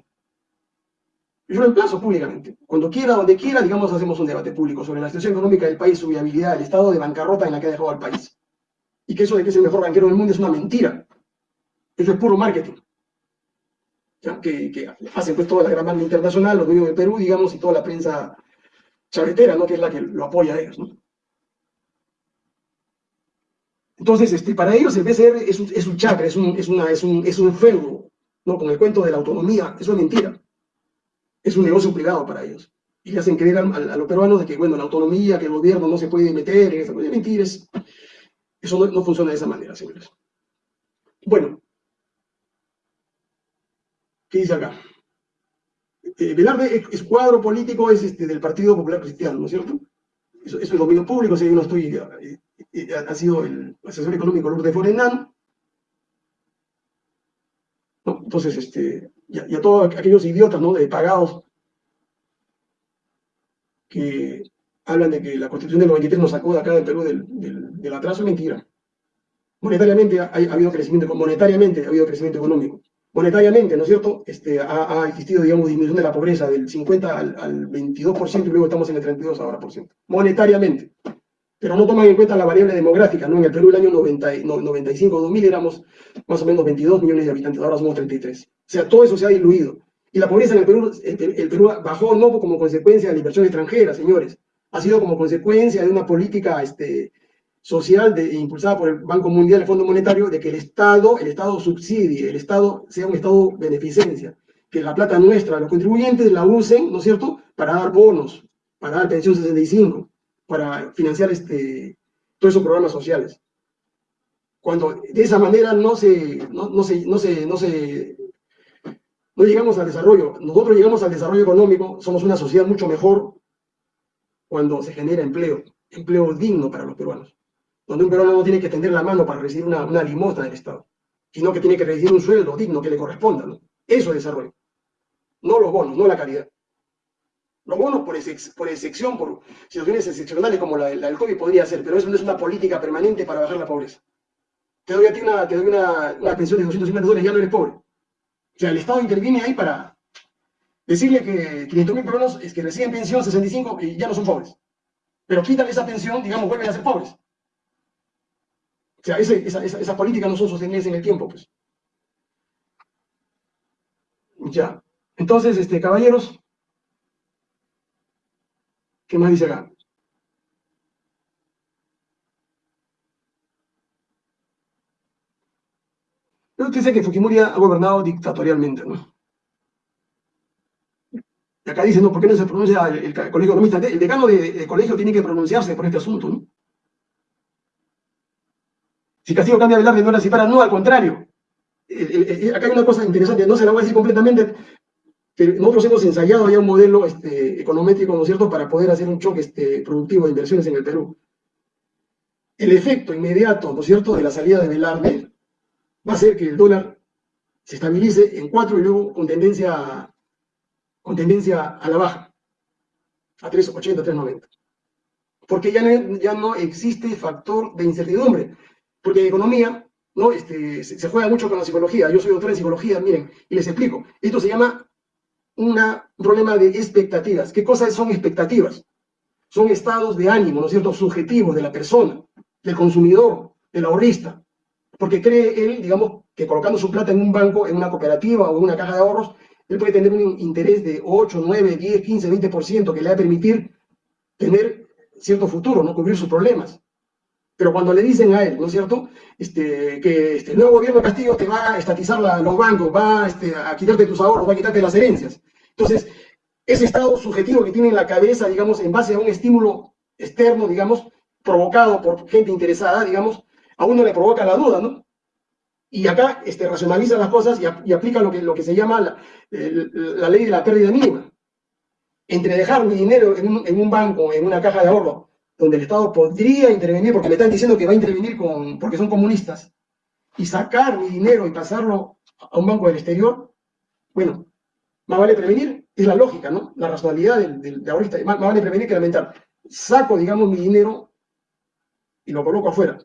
Speaker 1: Yo lo emplazo públicamente. Cuando quiera, donde quiera, digamos, hacemos un debate público sobre la situación económica del país, su viabilidad, el estado de bancarrota en la que ha dejado al país. Y que eso de que es el mejor banquero del mundo es una mentira. Eso es puro marketing. Que, hacen pues toda la gran banda internacional, los dueños de Perú, digamos, y toda la prensa charretera, ¿no? que es la que lo apoya a ellos. ¿no? Entonces, este, para ellos el BCR es un, es un chakra, es un, es, un feudo, ¿no? Con el cuento de la autonomía, eso es mentira. Es un negocio privado para ellos. Y le hacen creer a, los peruanos de que, bueno, la autonomía, que el gobierno no se puede meter en esa cosa. Mentiras. Eso no, funciona de esa manera, señores. Bueno. ¿Qué dice acá? Eh, Velarde es, cuadro político es este, del Partido Popular Cristiano, ¿no es cierto? Eso, eso es dominio público, si yo no estoy eh, ha sido el asesor económico Lourdes Forenán. ¿no? Entonces, este, y, a, todos aquellos idiotas ¿no? de pagados que hablan de que la constitución del 93 nos sacó de acá del Perú del, atraso, mentira. Monetariamente ha, habido crecimiento, monetariamente ha habido crecimiento económico. Monetariamente, ¿no es cierto? Este, ha, ha existido, digamos, disminución de la pobreza del 50 al, al 22% y luego estamos en el 32 ahora por ciento. Monetariamente pero no toman en cuenta la variable demográfica, ¿no? En el Perú, el año 95-2000 éramos más o menos 22 millones de habitantes, ahora somos 33. O sea, todo eso se ha diluido. Y la pobreza en el Perú, el, Perú bajó no como consecuencia de la inversión extranjera, señores, ha sido como consecuencia de una política este, social impulsada por el Banco Mundial, el Fondo Monetario, de que el Estado, el Estado subsidie, el Estado sea un Estado beneficencia, que la plata nuestra, los contribuyentes la usen, ¿no es cierto?, para dar bonos, para dar pensión 65 para financiar este, todos esos programas sociales. Cuando de esa manera no se, no, no se, no se, no se, no llegamos al desarrollo. Nosotros llegamos al desarrollo económico, somos una sociedad mucho mejor cuando se genera empleo, empleo digno para los peruanos. Donde un peruano no tiene que tender la mano para recibir una, una limosna del Estado, sino que tiene que recibir un sueldo digno que le corresponda. ¿no? Eso es desarrollo. No los bonos, no la caridad. Los bonos por, excepción, por situaciones excepcionales como la, del COVID podría ser, pero eso no es una política permanente para bajar la pobreza. Te doy a ti una, te doy una, pensión de 250 dólares y ya no eres pobre. O sea, el Estado interviene ahí para decirle que 500 mil peruanos es que reciben pensión 65 y ya no son pobres. Pero quitan esa pensión, digamos, vuelven a ser pobres. O sea, esa, esa, esa política no son sostenibles en el tiempo, pues. Ya. Entonces, este, caballeros, ¿qué más dice acá? Pero usted dice que Fujimori ha gobernado dictatorialmente, ¿no? Y acá dice, no, ¿por qué no se pronuncia el, colegio economista? El decano de, colegio tiene que pronunciarse por este asunto, ¿no? Si Castillo cambia de Velarde no era si para, no, al contrario. acá hay una cosa interesante, no se la voy a decir completamente, nosotros hemos ensayado ya un modelo este, econométrico, ¿no es cierto?, para poder hacer un choque este, productivo de inversiones en el Perú. El efecto inmediato, ¿no es cierto?, de la salida de Velarde va a ser que el dólar se estabilice en 4 y luego con tendencia, con tendencia a la baja, a 3.80, 3.90. Porque ya no, ya no existe factor de incertidumbre. Porque en economía ¿no? Este, se, se, juega mucho con la psicología. Yo soy doctor en psicología, miren, y les explico. Esto se llama un problema de expectativas. ¿Qué cosas son expectativas? Son estados de ánimo, ¿no es cierto?, subjetivos de la persona, del consumidor, del ahorrista, porque cree él, digamos, que colocando su plata en un banco, en una cooperativa o en una caja de ahorros, él puede tener un interés de 8, 9, 10, 15, 20% que le va a permitir tener cierto futuro, no cubrir sus problemas. Pero cuando le dicen a él, ¿no es cierto?, este, que este, el nuevo gobierno de Castillo te va a estatizar los bancos, va este, a quitarte tus ahorros, va a quitarte las herencias. Entonces, ese estado subjetivo que tiene en la cabeza, digamos, en base a un estímulo externo, digamos, provocado por gente interesada, digamos, a uno le provoca la duda, ¿no? Y acá este, racionaliza las cosas y, aplica lo que, lo que se llama la, la, ley de la pérdida mínima. Entre dejar mi dinero en un, en un banco, en una caja de ahorro, donde el Estado podría intervenir, porque me están diciendo que va a intervenir con, porque son comunistas, y sacar mi dinero y pasarlo a un banco del exterior, bueno, más vale prevenir, es la lógica, ¿no? La racionalidad del, de ahorita, más, vale prevenir que lamentar. Saco, digamos, mi dinero y lo coloco afuera.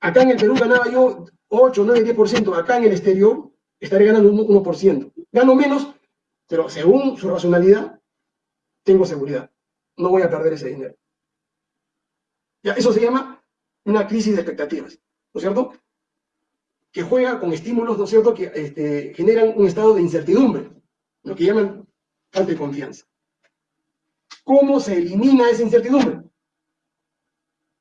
Speaker 1: Acá en el Perú ganaba yo 8, 9, 10%, acá en el exterior estaré ganando un 1%. Gano menos, pero según su racionalidad, tengo seguridad. No voy a perder ese dinero. Ya, eso se llama una crisis de expectativas, ¿no es cierto? Que juega con estímulos, ¿no es cierto?, que este, generan un estado de incertidumbre, lo que llaman falta de confianza. ¿Cómo se elimina esa incertidumbre?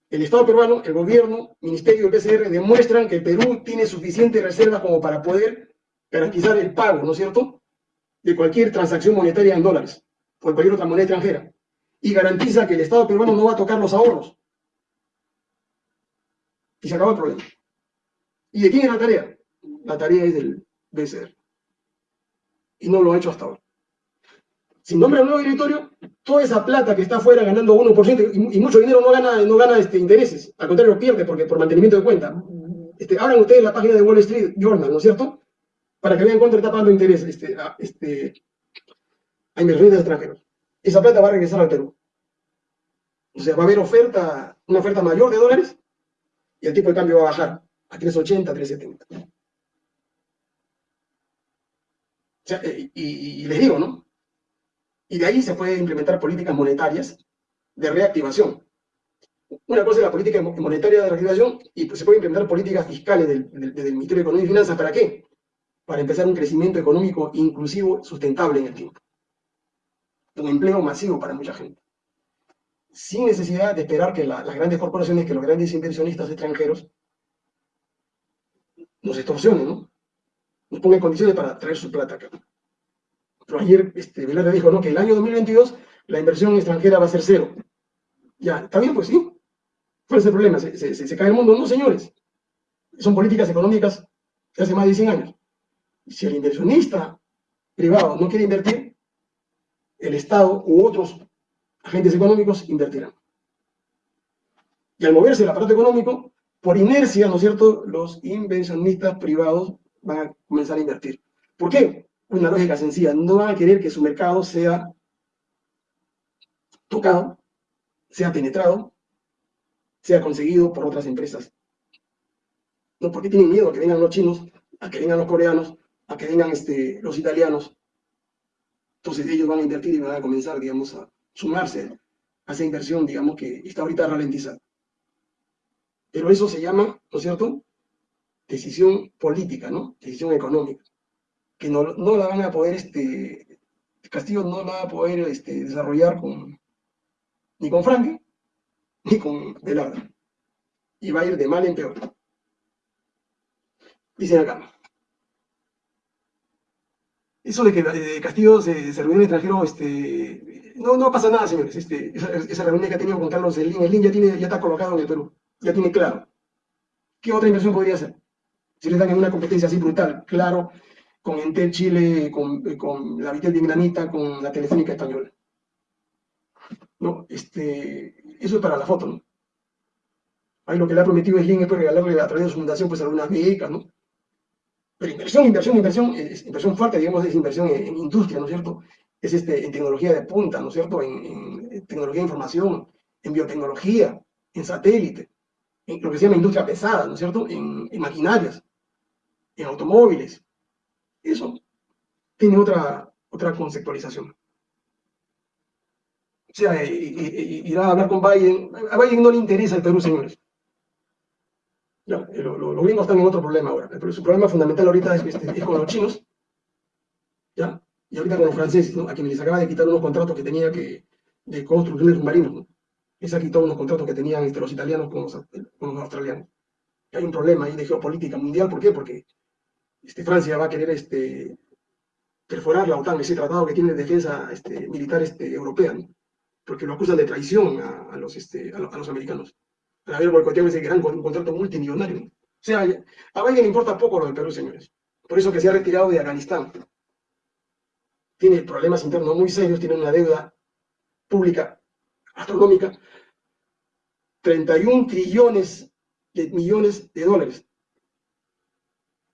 Speaker 1: El Estado peruano, el gobierno, el Ministerio del PCR demuestran que el Perú tiene suficientes reservas como para poder garantizar el pago, ¿no es cierto?, de cualquier transacción monetaria en dólares en cualquier otra moneda extranjera. Y garantiza que el Estado peruano no va a tocar los ahorros, y se acabó el problema. ¿Y de quién es la tarea? La tarea es del BCR. Y no lo ha hecho hasta ahora. Si nombra un nuevo directorio, toda esa plata que está afuera ganando 1% y, y mucho dinero no gana, no gana este, intereses. Al contrario, pierde porque por mantenimiento de cuenta. Este, abran ustedes la página de Wall Street Journal, ¿no es cierto? Para que vean cuánto está pagando interés este, a, este, a inversiones extranjeros. Esa plata va a regresar al Perú. O sea, va a haber oferta, una oferta mayor de dólares y el tipo de cambio va a bajar a 3.80, 3.70. O sea, eh, y, les digo, ¿no? Y de ahí se puede implementar políticas monetarias de reactivación. Una cosa es la política monetaria de reactivación y pues, se puede implementar políticas fiscales del, del, Ministerio de Economía y Finanzas. ¿Para qué? Para empezar un crecimiento económico inclusivo, sustentable en el tiempo. Un empleo masivo para mucha gente sin necesidad de esperar que las grandes corporaciones, que los grandes inversionistas extranjeros nos extorsionen, ¿no? Nos pongan condiciones para traer su plata acá. Pero ayer este, Velarde dijo, ¿no? Que el año 2022 la inversión extranjera va a ser cero. Ya, ¿está bien? Pues sí. ¿Cuál es el problema? ¿Se, se, cae el mundo? No, señores. Son políticas económicas de hace más de 100 años. Si el inversionista privado no quiere invertir, el Estado u otros agentes económicos invertirán. Y al moverse el aparato económico, por inercia, ¿no es cierto?, los inversionistas privados van a comenzar a invertir. ¿Por qué? Una lógica sencilla, no van a querer que su mercado sea tocado, sea penetrado, sea conseguido por otras empresas. No, porque tienen miedo a que vengan los chinos, a que vengan los coreanos, a que vengan este, los italianos. Entonces ellos van a invertir y van a comenzar, digamos, a sumarse a esa inversión, digamos, que está ahorita ralentizada. Pero eso se llama, ¿no es cierto?, decisión política, ¿no? Decisión económica, que no, no la van a poder, este, Castillo no la va a poder este, desarrollar con, ni con Franque, ni con Velarde. Y va a ir de mal en peor. Dicen acá. Eso de que Castillo se, se reunió en el extranjero, este, no, no pasa nada, señores. Este, esa, reunión que ha tenido con Carlos Slim, el ya, tiene, ya está colocado en el Perú, ya tiene claro. ¿Qué otra inversión podría hacer? Si le dan en una competencia así brutal, claro, con Entel Chile, con, con la Vitel Vietnamita, con la Telefónica Española. ¿no? Este, eso es para la foto, ¿no? Ahí lo que le ha prometido Slim es pues, regalarle a través de su fundación pues algunas becas, ¿no? Pero inversión, inversión, inversión, inversión fuerte, digamos, es inversión en, industria, ¿no es cierto? Es este, en tecnología de punta, ¿no es cierto? En, tecnología de información, en biotecnología, en satélite, en lo que se llama industria pesada, ¿no es cierto? En, en maquinarias, en automóviles. Eso tiene otra, otra conceptualización o sea, irá a hablar con Biden. A Biden no le interesa el Perú, señores. Eh, los gringos están en otro problema ahora. Pero su problema fundamental ahorita es, es, con los chinos. ¿ya? Y ahorita con los franceses, ¿no? a quienes les acaba de quitar unos contratos que tenía que, de construcción de submarinos. ¿no? Les ha quitado unos contratos que tenían este, los italianos con los, australianos. Hay un problema ahí de geopolítica mundial. ¿Por qué? Porque este, Francia va a querer este, perforar la OTAN, ese tratado que tiene de defensa este, militar este, europea. ¿no? porque lo acusan de traición a, los, este, a, los americanos. Haber boicoteado ese gran contrato multimillonario. O sea, a Biden le importa poco lo del Perú, señores. Por eso que se ha retirado de Afganistán. Tiene problemas internos muy serios, tiene una deuda pública astronómica. 31 trillones de millones de dólares.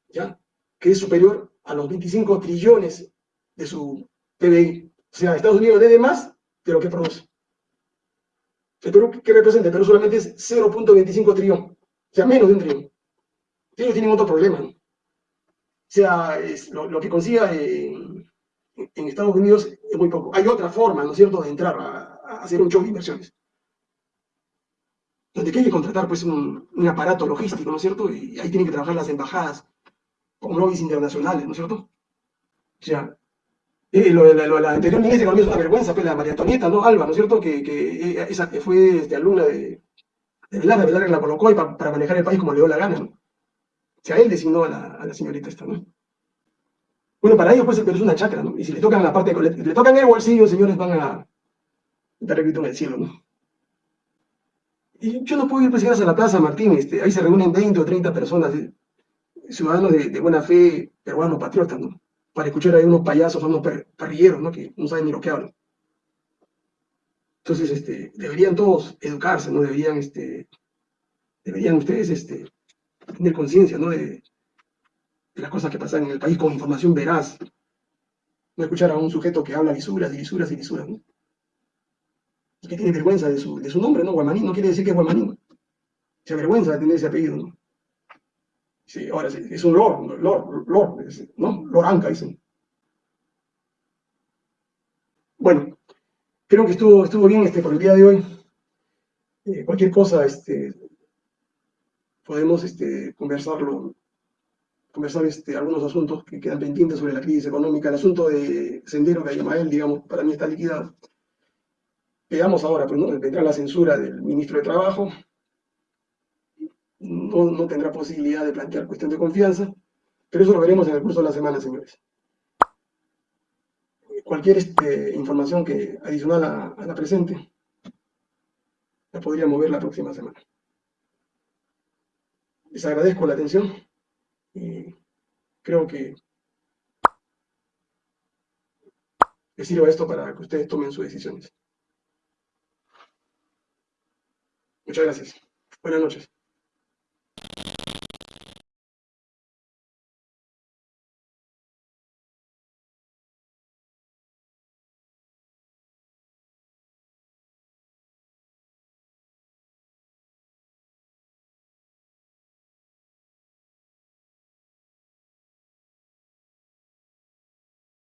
Speaker 1: ¿Ya? Que es superior a los 25 trillones de su PBI. O sea, Estados Unidos debe más de lo que produce. ¿El Perú qué representa? El Perú solamente es 0.25 trillón, o sea, menos de un trillón. Ellos tienen otro problema. ¿no? O sea, lo, que consiga en, Estados Unidos es muy poco. Hay otra forma, ¿no es cierto?, de entrar a, hacer un show de inversiones. Donde hay que contratar pues un, un, aparato logístico, ¿no es cierto? Y ahí tienen que trabajar las embajadas con lobbies internacionales, ¿no es cierto? O sea, eh, lo, la, lo, la anterior ministra de es una vergüenza, pues la María Antonieta, ¿no? Alba, ¿no es cierto? Que, que esa, fue este, alumna de, de Velarde, Velarde la colocó y para manejar el país como le dio la gana, ¿no? O sea, él designó a la, a la señorita esta, ¿no? Bueno, para ellos pues es una chacra, ¿no? Y si le tocan la parte, le, le tocan el bolsillo, señores, van a dar el grito en el cielo, ¿no? Y yo no puedo ir pues a la Plaza Martín, este, ahí se reúnen 20 o 30 personas, eh, ciudadanos de, buena fe, peruanos, patriotas, ¿no? para escuchar a unos payasos, unos parrilleros, ¿no? Que no saben ni lo que hablan. Entonces, este, deberían todos educarse, ¿no? Deberían, este, deberían ustedes, este, tener conciencia, ¿no? De, las cosas que pasan en el país con información veraz. No escuchar a un sujeto que habla lisuras y lisuras y lisuras, que tiene vergüenza de su, de su nombre, ¿no? Guamanín no quiere decir que es Guamanín. Se avergüenza de tener ese apellido, ¿no? Sí, ahora sí, es un lord, lord, lord, ¿no? Loranca, dicen. Bueno, creo que estuvo, estuvo bien este, por el día de hoy. Eh, cualquier cosa, este, podemos este, conversarlo, conversar este, algunos asuntos que quedan pendientes sobre la crisis económica. El asunto de Sendero de Ayamael, digamos, para mí está liquidado. Veamos ahora, pues, ¿no? Vendrá la censura del ministro de Trabajo, no, tendrá posibilidad de plantear cuestión de confianza, pero eso lo veremos en el curso de la semana, señores. Cualquier este, información que adicional a, la presente la podríamos ver la próxima semana. Les agradezco la atención creo que les sirva esto para que ustedes tomen sus decisiones. Muchas gracias. Buenas noches.